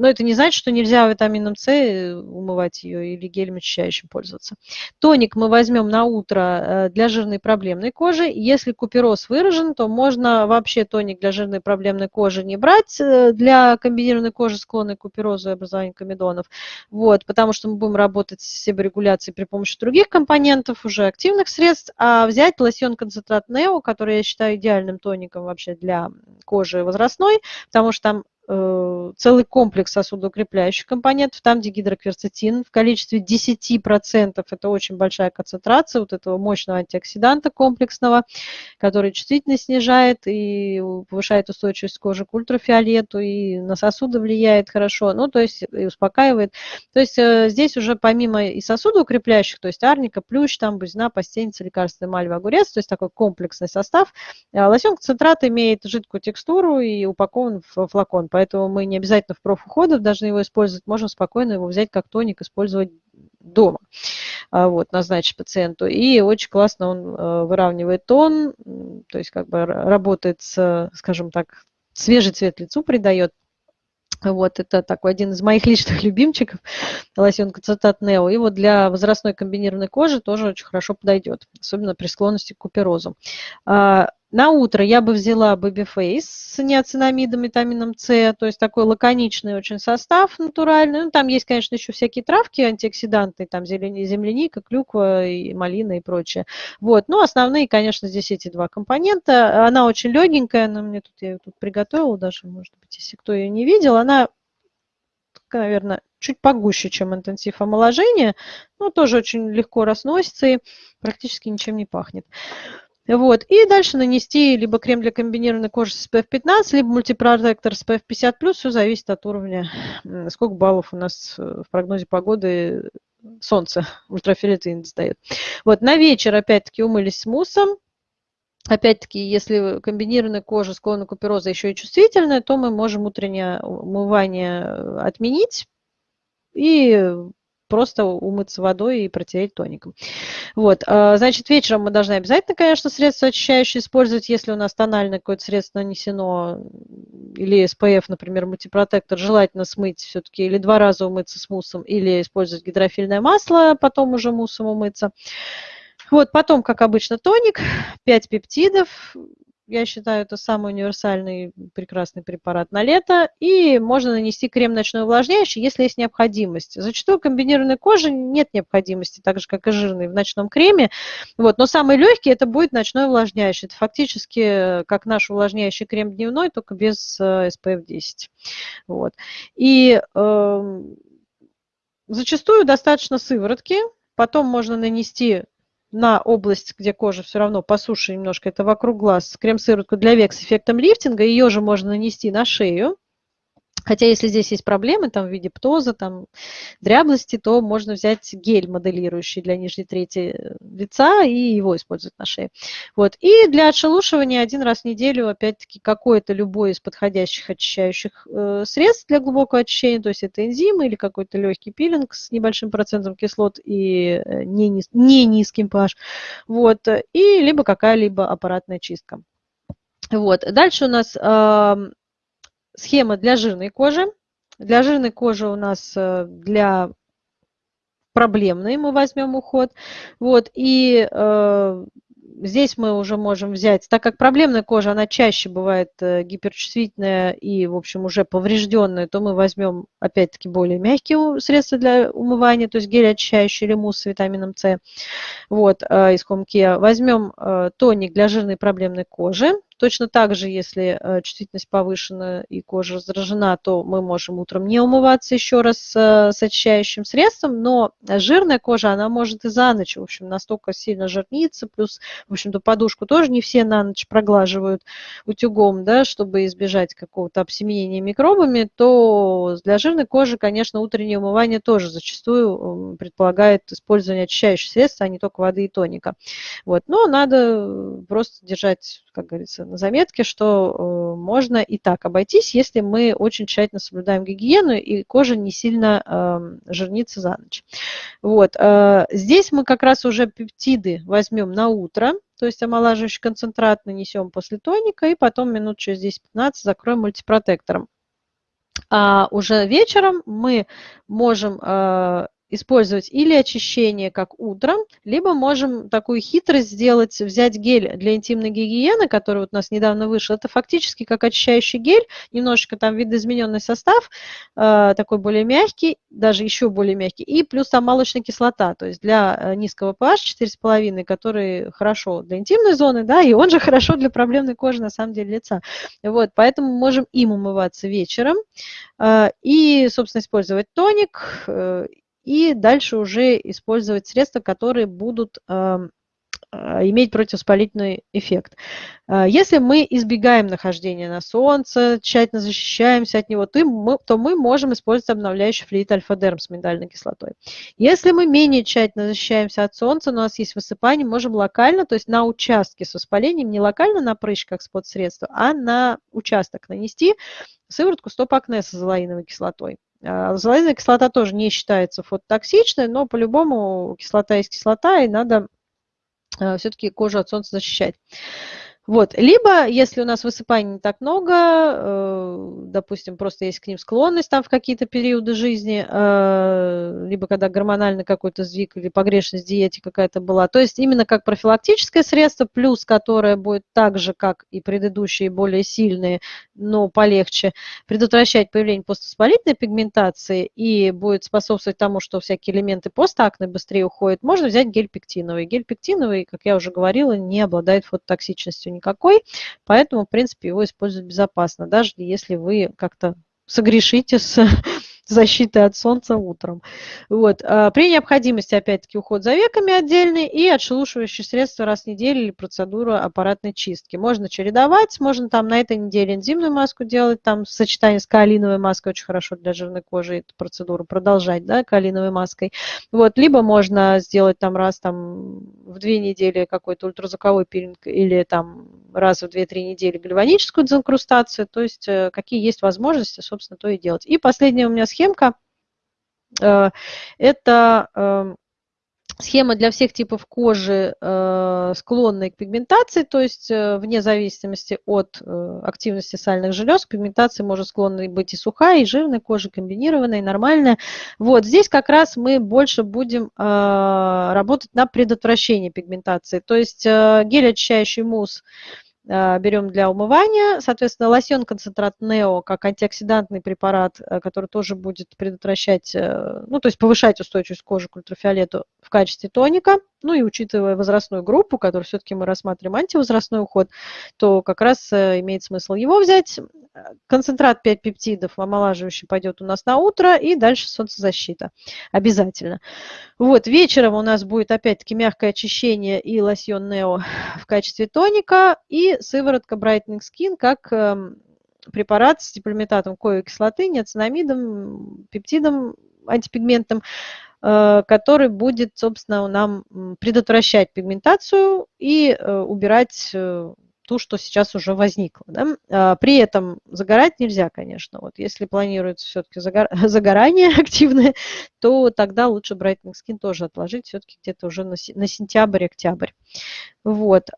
Но это не значит, что нельзя витамином С э, умывать ее или гелем очищающим пользоваться. Тоник мы возьмем на утро э, для жирной проблемной кожи. Если купероз выражен, то можно вообще тоник для жирной проблемной кожи не брать э, для комбинированной кожи, склонной к куперозу и образованию комедонов. Вот, потому что мы будем работать с себорегуляцией при помощи других компонентов, уже активных средств, а взять лосьон концентрат Нео, который я считаю идеальным тоником вообще для кожи возрастной, потому что там целый комплекс сосудоукрепляющих компонентов, там, где гидрокверцетин в количестве 10%, это очень большая концентрация вот этого мощного антиоксиданта комплексного, который чувствительность снижает и повышает устойчивость кожи к ультрафиолету, и на сосуды влияет хорошо, ну, то есть и успокаивает. То есть э, здесь уже помимо и сосудоукрепляющих, то есть арника, плющ, там, бузина, постельница, лекарственная мальва, огурец, то есть такой комплексный состав, э, лосьон концентрат имеет жидкую текстуру и упакован в флакон, поэтому мы не обязательно в профуходах должны его использовать, можем спокойно его взять как тоник, использовать дома, а, вот, назначить пациенту. И очень классно он э, выравнивает тон, то есть как бы работает с, скажем так, свежий цвет лицу придает. Вот, это такой один из моих *laughs* личных любимчиков, лосьон концентрат Нео. И вот для возрастной комбинированной кожи тоже очень хорошо подойдет, особенно при склонности к куперозу. А, на утро я бы взяла Babyface с неоцинамидом, витамином С, то есть такой лаконичный очень состав натуральный. Ну, там есть, конечно, еще всякие травки антиоксиданты, там земляника, клюква, и малина и прочее. Вот. Но основные, конечно, здесь эти два компонента. Она очень легенькая, она мне тут, я ее тут приготовила даже, может быть, если кто ее не видел. Она, наверное, чуть погуще, чем интенсив омоложения, но тоже очень легко разносится и практически ничем не пахнет. Вот. И дальше нанести либо крем для комбинированной кожи с SPF 15, либо мультипротектор SPF 50+, все зависит от уровня, сколько баллов у нас э, в прогнозе погоды солнце, *laughs* ультрафиолет индекс дает. Вот, на вечер опять-таки умылись с муссом. Опять-таки, если комбинированная кожа склонна купероза еще и чувствительная, то мы можем утреннее умывание э, отменить и просто умыться водой и протереть тоником. Вот, а, значит, вечером мы должны обязательно, конечно, средство очищающее использовать, если у нас тональное какое-то средство нанесено, или SPF, например, мультипротектор, желательно смыть все-таки или два раза умыться с муссом, или использовать гидрофильное масло, потом уже муссом умыться. Вот, потом, как обычно, тоник, 5 пептидов, я считаю, это самый универсальный прекрасный препарат на лето. И можно нанести крем ночной увлажняющий, если есть необходимость. Зачастую комбинированной кожи нет необходимости, так же, как и жирный в ночном креме. Вот. Но самый легкий это будет ночной увлажняющий. Это фактически как наш увлажняющий крем дневной, только без SPF 10. Вот. И э, зачастую достаточно сыворотки. Потом можно нанести на область, где кожа все равно по суше немножко, это вокруг глаз, крем-сыворотку для век с эффектом лифтинга. Ее же можно нанести на шею. Хотя если здесь есть проблемы там, в виде птоза, там, дряблости, то можно взять гель, моделирующий для нижней трети э, лица, и его использовать на шее. Вот. И для отшелушивания один раз в неделю, опять-таки, какое-то любое из подходящих очищающих э, средств для глубокого очищения, то есть это энзимы или какой-то легкий пилинг с небольшим процентом кислот и э, не, низ, не низким pH. Вот. И либо какая-либо аппаратная чистка. Вот. Дальше у нас э, схема для жирной кожи. Для жирной кожи у нас э, для проблемной мы возьмем уход. Вот, и э, здесь мы уже можем взять, так как проблемная кожа, она чаще бывает э, гиперчувствительная и, в общем, уже поврежденная, то мы возьмем, опять-таки, более мягкие средства для умывания, то есть гель очищающий или мусс с витамином С вот, э, из Home Возьмем э, тоник для жирной проблемной кожи, Точно так же, если э, чувствительность повышена и кожа раздражена, то мы можем утром не умываться еще раз э, с очищающим средством, но жирная кожа, она может и за ночь, в общем, настолько сильно жирниться, плюс, в общем-то, подушку тоже не все на ночь проглаживают утюгом, да, чтобы избежать какого-то обсеменения микробами, то для жирной кожи, конечно, утреннее умывание тоже зачастую предполагает использование очищающих средств, а не только воды и тоника. Вот. Но надо просто держать, как говорится, на заметке, что э, можно и так обойтись, если мы очень тщательно соблюдаем гигиену и кожа не сильно эм, жирнится за ночь. Вот. Э, здесь мы как раз уже пептиды возьмем на утро, то есть омолаживающий концентрат нанесем после тоника и потом минут через 10-15 закроем мультипротектором. А уже вечером мы можем э, использовать или очищение, как утром, либо можем такую хитрость сделать, взять гель для интимной гигиены, который вот у нас недавно вышел. Это фактически как очищающий гель, немножечко там видоизмененный состав, э, такой более мягкий, даже еще более мягкий, и плюс там молочная кислота, то есть для э, низкого pH 4,5, который хорошо для интимной зоны, да, и он же *laughs* хорошо для проблемной кожи, на самом деле, лица. Вот, поэтому можем им умываться вечером э, и, собственно, использовать тоник, и дальше уже использовать средства, которые будут эм, э, иметь противовоспалительный эффект. Э, если мы избегаем нахождения на солнце, тщательно защищаемся от него, то мы, то мы можем использовать обновляющий флюид альфа-дерм с миндальной кислотой. Если мы менее тщательно защищаемся от солнца, но у нас есть высыпание, можем локально, то есть на участке с воспалением, не локально на прыщ, спот-средство, а на участок нанести сыворотку стоп-акне с азолаиновой кислотой. Азолаиновая кислота тоже не считается фототоксичной, но по-любому кислота есть кислота, и надо э, все-таки кожу от солнца защищать. Вот. Либо, если у нас высыпаний не так много, э, допустим, просто есть к ним склонность там в какие-то периоды жизни, э, либо когда гормональный какой-то сдвиг или погрешность в диете какая-то была. То есть именно как профилактическое средство, плюс которое будет так же, как и предыдущие, более сильные, но полегче, предотвращать появление поствоспалительной пигментации и будет способствовать тому, что всякие элементы постакне быстрее уходят, можно взять гель пектиновый. Гель пектиновый, как я уже говорила, не обладает фототоксичностью никакой, поэтому, в принципе, его использовать безопасно, даже если вы как-то согрешите с *laughs* защиты от солнца утром. Вот. А, при необходимости, опять-таки, уход за веками отдельный и отшелушивающие средства раз в неделю или процедура аппаратной чистки. Можно чередовать, можно там на этой неделе энзимную маску делать, там в сочетании с каолиновой маской очень хорошо для жирной кожи эту процедуру продолжать, да, каолиновой маской. Вот. Либо можно сделать там раз там в две недели какой-то ультразвуковой пилинг или там раз в 2-3 недели гальваническую дезинкрустацию, то есть э, какие есть возможности, собственно, то и делать. И последняя у меня схемка, э, это эм, схема для всех типов кожи, э, склонной к пигментации, то есть вне зависимости от активности сальных желез, пигментация может склонна быть и сухая, и жирная кожа, комбинированная, и нормальная. Вот здесь как раз мы больше будем работать на предотвращение пигментации, то есть гель очищающий мусс, берем для умывания. Соответственно, лосьон концентрат Нео как антиоксидантный препарат, э, который тоже будет предотвращать, э, ну, то есть повышать устойчивость кожи к ультрафиолету в качестве тоника. Ну и учитывая возрастную группу, которую все-таки мы рассматриваем антивозрастной уход, то как раз э, имеет смысл его взять. Концентрат 5 пептидов омолаживающий пойдет у нас на утро, и дальше солнцезащита. Обязательно. Вот, вечером у нас будет опять-таки мягкое очищение и лосьон Нео в качестве тоника, и сыворотка Brightening Skin как эм, препарат с диполимитатом коевой кислоты, неоцинамидом, пептидом антипигментным, э, который будет, собственно, нам предотвращать пигментацию и э, убирать э, ту, что сейчас уже возникло. Да? А, при этом загорать нельзя, конечно. Вот если планируется все-таки загор... *laughs* загорание активное, то тогда лучше Brightening Skin тоже отложить все-таки где-то уже на, сентябрь-октябрь. Вот.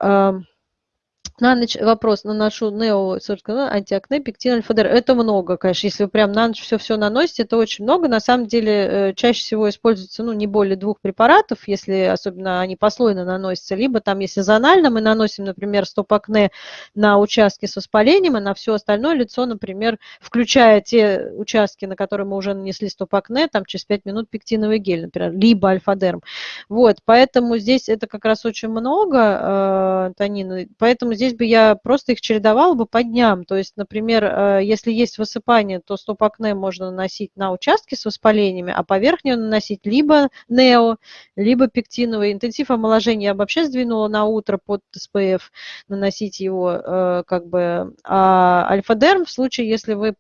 На ночь вопрос, наношу Нео, собственно, антиакне, пектин, альфа-дер. Это много, конечно. Если вы прям на ночь все-все наносите, это очень много. На самом деле, э, чаще всего используется, ну, не более двух препаратов, если особенно они послойно наносятся. Либо там, если зонально мы наносим, например, стоп-акне на участки с воспалением, и на все остальное лицо, например, включая те участки, на которые мы уже нанесли стоп-акне, там через 5 минут пектиновый гель, например, либо альфа-дерм. Вот, поэтому здесь это как раз очень много, э, Танина. Поэтому здесь здесь бы я просто их чередовала бы по дням. То есть, например, э, если есть высыпание, то стоп-акне можно наносить на участки с воспалениями, а поверх нее наносить либо нео, либо пектиновый. Интенсив омоложения я вообще сдвинула на утро под СПФ, наносить его э, как бы. А альфа-дерм в случае, если вы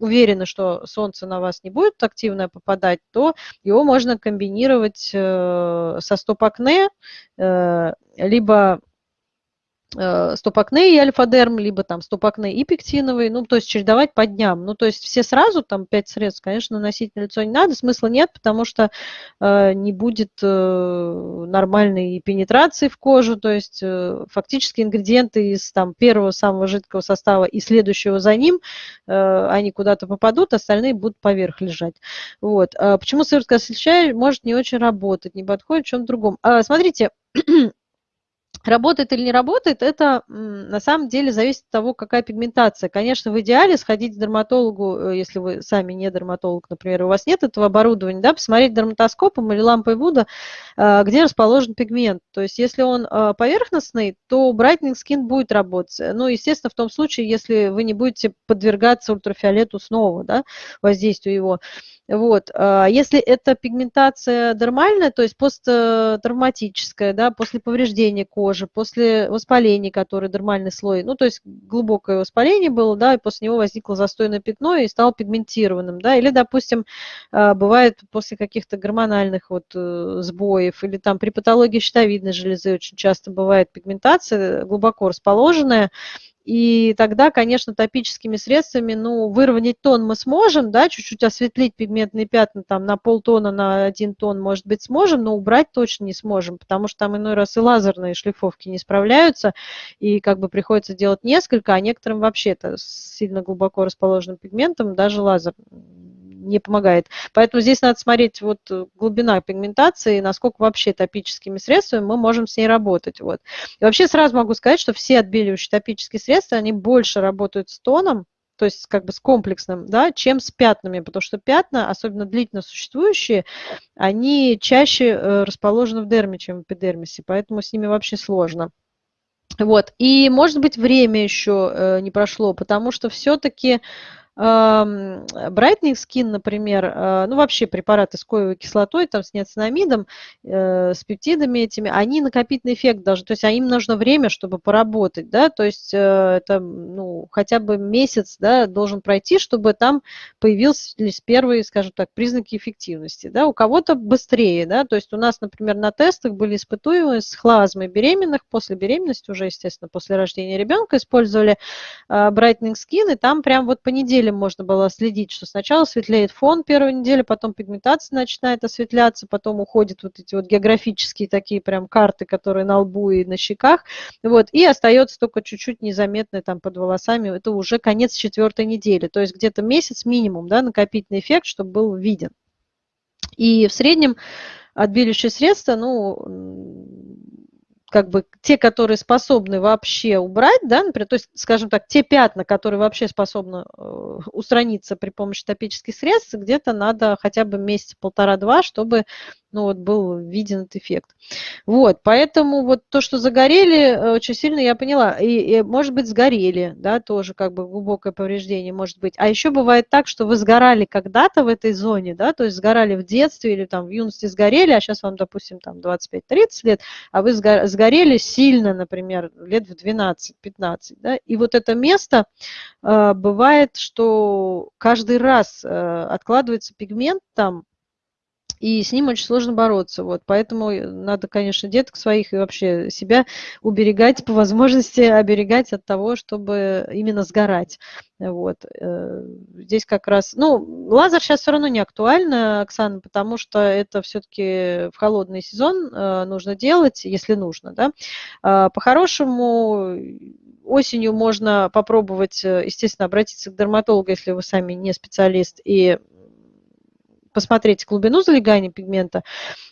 уверены, что солнце на вас не будет активно попадать, то его можно комбинировать э, со стоп-акне, либо стопакне и альфа-дерм, либо там стопакне и пектиновый, ну, то есть чередовать по дням. Ну, то есть все сразу, там, 5 средств, конечно, наносить на лицо не надо, смысла нет, потому что э, не будет э, нормальной пенетрации в кожу, то есть э, фактически ингредиенты из там первого самого жидкого состава и следующего за ним, э, они куда-то попадут, остальные будут поверх лежать. Вот. А почему сыворотка освещая может не очень работать, не подходит в чем-то другом? А, смотрите, *clears throat* Работает или не работает, это на самом деле зависит от того, какая пигментация. Конечно, в идеале сходить к дерматологу, э, если вы сами не дерматолог, например, у вас нет этого оборудования, да, посмотреть дерматоскопом или лампой Вуда, э, где расположен пигмент. То есть, если он э, поверхностный, то Brightening Skin будет работать. Ну, естественно, в том случае, если вы не будете подвергаться ультрафиолету снова, да, воздействию его. Вот. А если это пигментация дермальная, то есть посттравматическая, да, после повреждения кожи, после воспаления, который дермальный слой, ну, то есть глубокое воспаление было, да, и после него возникло застойное пятно и стало пигментированным, да, или, допустим, а, бывает после каких-то гормональных вот э, сбоев, или там при патологии щитовидной железы очень часто бывает пигментация глубоко расположенная, и тогда, конечно, топическими средствами, ну, выровнять тон мы сможем, да, чуть-чуть осветлить пигментные пятна там на полтона, на один тон, может быть, сможем, но убрать точно не сможем, потому что там иной раз и лазерные шлифовки не справляются, и как бы приходится делать несколько, а некоторым вообще это сильно глубоко расположенным пигментом даже лазер не помогает. Поэтому здесь надо смотреть вот э, глубина пигментации, насколько вообще топическими средствами мы можем с ней работать. Вот. И вообще сразу могу сказать, что все отбеливающие топические средства, они больше работают с тоном, то есть как бы с комплексным, да, чем с пятнами, потому что пятна, особенно длительно существующие, они чаще э, расположены в дерме, чем в эпидермисе, поэтому с ними вообще сложно. Вот. И, может быть, время еще э, не прошло, потому что все-таки Brightening Skin, например, э, ну вообще препараты с коевой кислотой, там с неоцинамидом, э, с пептидами этими, они накопительный эффект должны, то есть им нужно время, чтобы поработать, да, то есть э, это, ну, хотя бы месяц, да, должен пройти, чтобы там появились первые, скажем так, признаки эффективности, да, у кого-то быстрее, да, то есть у нас, например, на тестах были испытуемые с хлазмой беременных, после беременности уже, естественно, после рождения ребенка использовали Brightening Skin, и там прям вот по неделе неделям можно было следить, что сначала светлеет фон первой недели, потом пигментация начинает осветляться, потом уходят вот эти вот географические такие прям карты, которые на лбу и на щеках, вот, и остается только чуть-чуть незаметное там под волосами, это уже конец четвертой недели, то есть где-то месяц минимум, да, накопительный эффект, чтобы был виден. И в среднем отбеливающие средства, ну, как бы те, которые способны вообще убрать, да, например, то есть, скажем так, те пятна, которые вообще способны э, устраниться при помощи топических средств, где-то надо хотя бы месяц полтора-два, чтобы ну вот был виден этот эффект. Вот, поэтому вот то, что загорели, очень сильно я поняла. И, и может быть, сгорели, да, тоже как бы глубокое повреждение может быть. А еще бывает так, что вы сгорали когда-то в этой зоне, да, то есть сгорали в детстве или там в юности сгорели, а сейчас вам, допустим, там 25-30 лет, а вы сгорели сильно, например, лет в 12-15, да, и вот это место э, бывает, что каждый раз э, откладывается пигмент там, и с ним очень сложно бороться. Вот. Поэтому надо, конечно, деток своих и вообще себя уберегать, по возможности оберегать от того, чтобы именно сгорать. Вот. Э, здесь как раз, ну, лазер сейчас все равно не актуально, Оксана, потому что это все-таки в холодный сезон э, нужно делать, если нужно, да. А, по-хорошему, осенью можно попробовать, э, естественно, обратиться к дерматологу, если вы сами не специалист, и посмотреть глубину залегания пигмента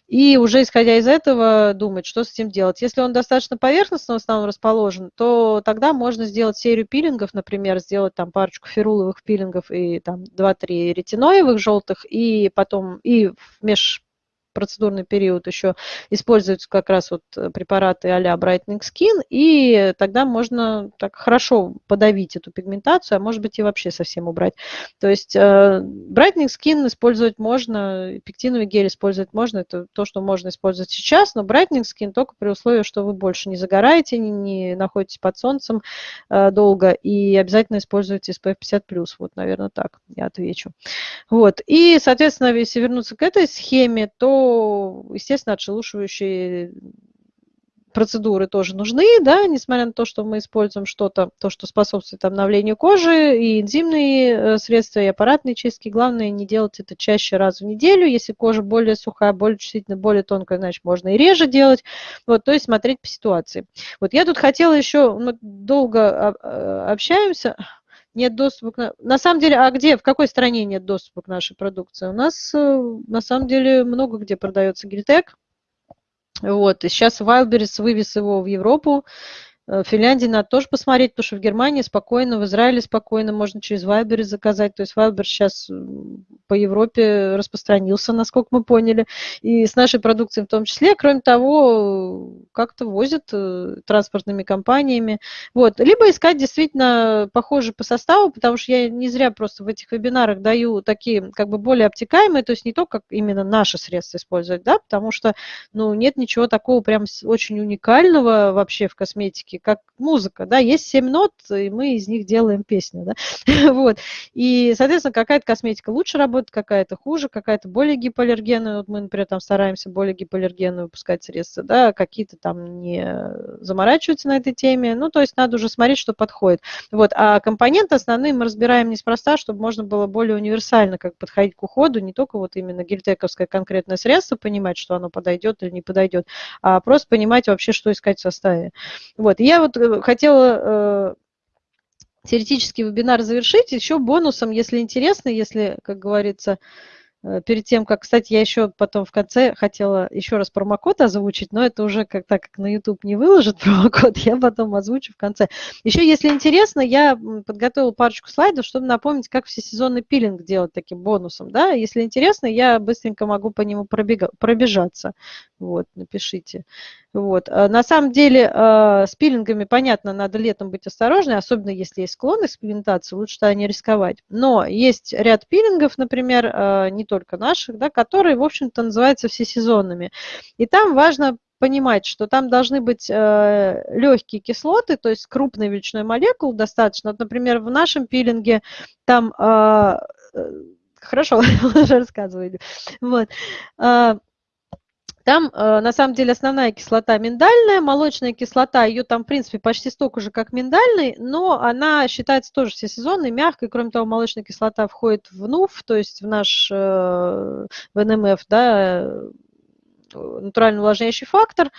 и уже исходя из этого думать, что с этим делать. Если он достаточно поверхностно в основном расположен, то тогда можно сделать серию пилингов, например, сделать там парочку феруловых пилингов и там 2-3 ретиноевых желтых, и потом и в меж процедурный период еще используются как раз вот э, препараты а-ля Brightening Skin, и тогда можно так хорошо подавить эту пигментацию, а может быть и вообще совсем убрать. То есть э, Brightening Skin использовать можно, пектиновый гель использовать можно, это то, что можно использовать сейчас, но Brightening Skin только при условии, что вы больше не загораете, не, не находитесь под солнцем э, долго, и обязательно используйте SPF 50+, вот, наверное, так я отвечу. Вот, и, соответственно, если вернуться к этой схеме, то естественно, отшелушивающие процедуры тоже нужны, да, несмотря на то, что мы используем что-то, то, что способствует обновлению кожи, и энзимные э, средства, и аппаратные чистки. Главное не делать это чаще раз в неделю. Если кожа более сухая, более чувствительная, более тонкая, значит, можно и реже делать. Вот, то есть смотреть по ситуации. Вот я тут хотела еще, мы долго э, общаемся, нет доступа к... На самом деле, а где, в какой стране нет доступа к нашей продукции? У нас, э, на самом деле, много где продается гельтек. Вот, и сейчас Wildberries вывез его в Европу. В Финляндии надо тоже посмотреть, потому что в Германии спокойно, в Израиле спокойно можно через Вайбер заказать. То есть Вайбер сейчас по Европе распространился, насколько мы поняли, и с нашей продукцией в том числе. Кроме того, как-то возят э, транспортными компаниями. Вот. Либо искать действительно похожие по составу, потому что я не зря просто в этих вебинарах даю такие как бы более обтекаемые, то есть не то, как именно наши средства использовать, да, потому что ну, нет ничего такого прям очень уникального вообще в косметике, как музыка, да, есть семь нот, и мы из них делаем песню, да, *laughs* вот. И, соответственно, какая-то косметика лучше работает, какая-то хуже, какая-то более гипоаллергенная, вот мы, например, там стараемся более гипоаллергенную выпускать средства, да, какие-то там не заморачиваются на этой теме, ну, то есть надо уже смотреть, что подходит. Вот, а компоненты основные мы разбираем неспроста, чтобы можно было более универсально как подходить к уходу, не только вот именно гельтековское конкретное средство, понимать, что оно подойдет или не подойдет, а просто понимать вообще, что искать в составе. Вот, и я вот э, хотела э, теоретический вебинар завершить еще бонусом, если интересно, если, как говорится, Э, перед тем, как, кстати, я еще потом в конце хотела еще раз промокод озвучить, но это уже как так как на YouTube не выложит *laughs* промокод, я потом озвучу в конце. Еще, если интересно, я подготовила парочку слайдов, чтобы напомнить, как всесезонный пилинг делать таким бонусом. Да? Если интересно, я быстренько могу по нему пробега, пробежаться. Вот, напишите. Вот. А на самом деле э, с пилингами, понятно, надо летом быть осторожной, особенно если есть склонность к пигментации, лучше тогда не рисковать. Но есть ряд пилингов, например, э, не только наших, да, которые, в общем-то, называются всесезонными. И там важно понимать, что там должны быть легкие кислоты, то есть крупной величиной молекул достаточно. Вот, например, в нашем пилинге там... Э, хорошо, *laughs* уже рассказывали. Вот. Там, э, на самом деле, основная кислота миндальная, молочная кислота, ее там, в принципе, почти столько же, как миндальный, но она считается тоже всесезонной, мягкой. Кроме того, молочная кислота входит в НУФ, то есть в наш э, в НМФ, да, натурально увлажняющий фактор.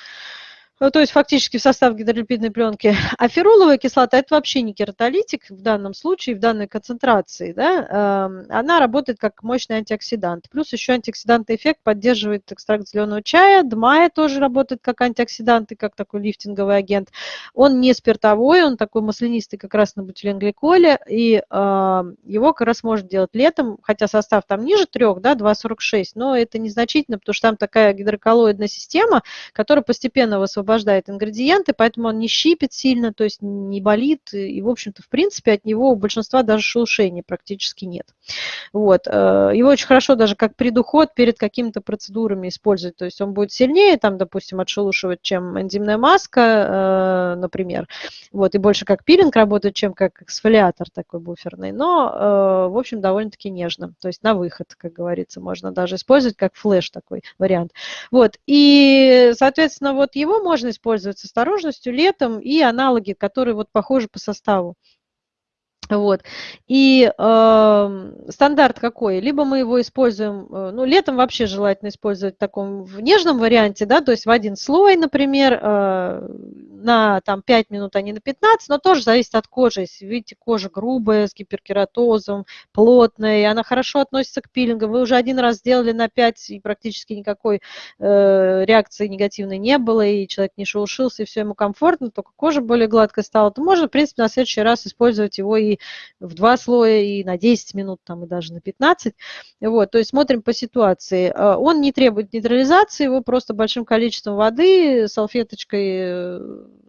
Э, то есть фактически в состав гидролипидной пленки. А феруловая кислота – это вообще не кератолитик в данном случае, в данной концентрации. Да? Эм, она работает как мощный антиоксидант. Плюс еще антиоксидантный эффект поддерживает экстракт зеленого чая. Дмая тоже работает как антиоксидант и как такой лифтинговый агент. Он не спиртовой, он такой маслянистый как раз на бутиленгликоле. И э, его как раз можно делать летом, хотя состав там ниже 3, да, 2,46, но это незначительно, потому что там такая гидроколлоидная система, которая постепенно высвобождает освобождает ингредиенты, поэтому он не щипит сильно, то есть не болит, и, в общем-то, в принципе, от него у большинства даже шелушения практически нет. Вот. Э, его очень хорошо даже как предуход перед какими-то процедурами использовать, то есть он будет сильнее, там, допустим, отшелушивать, чем энзимная маска, э, например, вот, и больше как пилинг работает, чем как эксфолиатор такой буферный, но, э, в общем, довольно-таки нежно, то есть на выход, как говорится, можно даже использовать как флеш такой вариант. Вот, и, соответственно, вот его можно использовать с осторожностью летом и аналоги, которые вот похожи по составу. Вот. И э, стандарт какой? Либо мы его используем, э, ну, летом вообще желательно использовать в таком в нежном варианте, да, то есть в один слой, например, э, на там 5 минут, а не на 15, но тоже зависит от кожи. Если видите, кожа грубая, с гиперкератозом, плотная, и она хорошо относится к пилингам, вы уже один раз сделали на 5, и практически никакой э, реакции негативной не было, и человек не шелушился, и все ему комфортно, только кожа более гладкая стала, то можно, в принципе, на следующий раз использовать его и в два слоя, и на 10 минут, там, и даже на 15. Вот, то есть смотрим по ситуации. Э, он не требует нейтрализации, его просто большим количеством воды, салфеточкой э,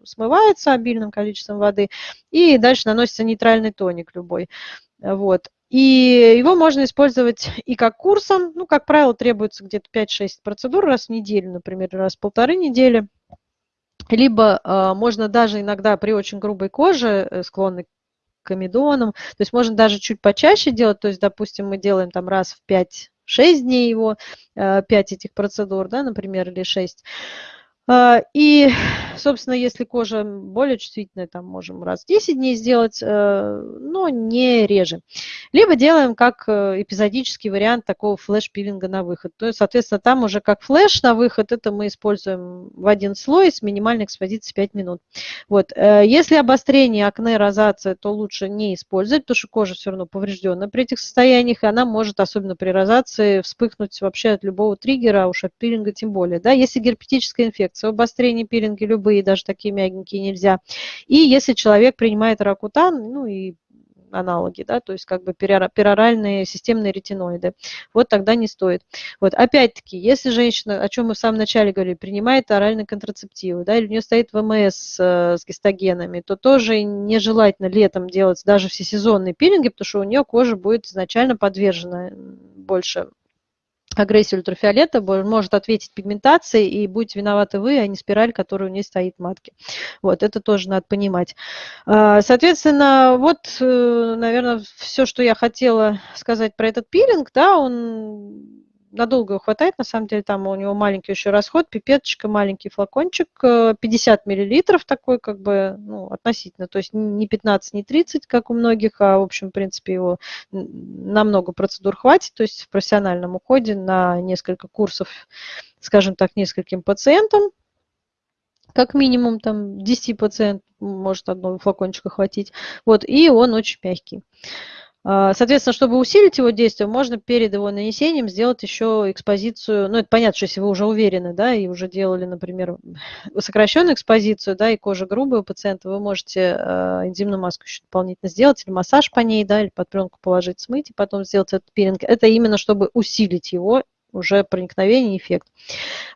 смывается обильным количеством воды, и дальше наносится нейтральный тоник любой. Вот. И его можно использовать и как курсом, ну, как правило, требуется где-то 5-6 процедур раз в неделю, например, раз в полторы недели. Либо э, можно даже иногда при очень грубой коже, э, склонной к комедонам, то есть можно даже чуть почаще делать, то есть, допустим, мы делаем там раз в 5-6 дней его, э, 5 этих процедур, да, например, или 6. А, и, *sighs* собственно, если кожа более чувствительная, там можем раз в 10 дней сделать, э, но не реже. Либо делаем как э, эпизодический вариант такого флеш-пилинга на выход. То есть, соответственно, там уже как флеш на выход, это мы используем в один слой с минимальной экспозицией 5 минут. Вот. Э, если обострение, акне, розация, то лучше не использовать, потому что кожа все равно повреждена при этих состояниях, и она может, особенно при розации, вспыхнуть вообще от любого триггера, а уж от пилинга тем более. Да? Если герпетическая инфекция, инфекции, обострение пилинги любые, даже такие мягенькие нельзя. И если человек принимает ракутан, ну и аналоги, да, то есть как бы пероральные системные ретиноиды. Вот тогда не стоит. Вот опять-таки, если женщина, о чем мы в самом начале говорили, принимает оральные контрацептивы, да, или у нее стоит ВМС э, с гистогенами, то тоже нежелательно летом делать даже всесезонные пилинги, потому что у нее кожа будет изначально подвержена больше агрессии ультрафиолета может ответить пигментацией, и будете виноваты вы, а не спираль, которая у нее стоит в матке. Вот, это тоже надо понимать. А, соответственно, вот, э, наверное, все, что я хотела сказать про этот пилинг, да, он надолго хватает, на самом деле, там у него маленький еще расход, пипеточка, маленький флакончик, 50 э, миллилитров такой, как бы, ну, относительно, то есть не 15, не 30, как у многих, а, в общем, в принципе, его на много процедур хватит, то есть в профессиональном уходе на несколько курсов, скажем так, нескольким пациентам, как минимум там 10 пациентов может одного флакончика хватить, вот, и он очень мягкий. А, соответственно, чтобы усилить его действие, можно перед его нанесением сделать еще экспозицию. Ну, это понятно, что если вы уже уверены, да, и уже делали, например, *laughs* сокращенную экспозицию, да, и кожа грубая у пациента, вы можете энзимную маску еще дополнительно сделать, или массаж по ней, да, или под пленку положить, смыть, и потом сделать этот пилинг. Это именно чтобы усилить его уже проникновение, эффект.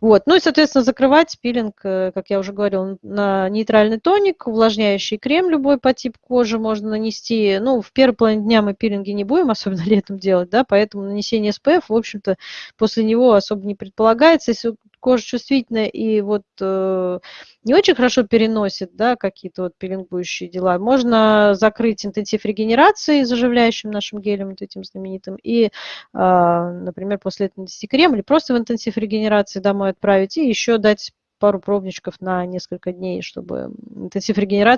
Вот. Ну и, соответственно, закрывать пилинг, э, как я уже говорила, на нейтральный тоник, увлажняющий крем любой по типу кожи можно нанести. Ну, в первой половине дня мы пилинги не будем, *laughs* особенно летом делать, да, поэтому нанесение SPF, в общем-то, после него особо не предполагается. Если кожа чувствительная и вот э, не очень хорошо переносит, да, какие-то вот пилингующие дела, можно закрыть интенсив регенерации заживляющим нашим гелем, вот этим знаменитым, и, э, например, после этого нанести крем или просто в интенсив регенерации домой отправить и еще дать пару пробничков на несколько дней, чтобы интенсив регенерации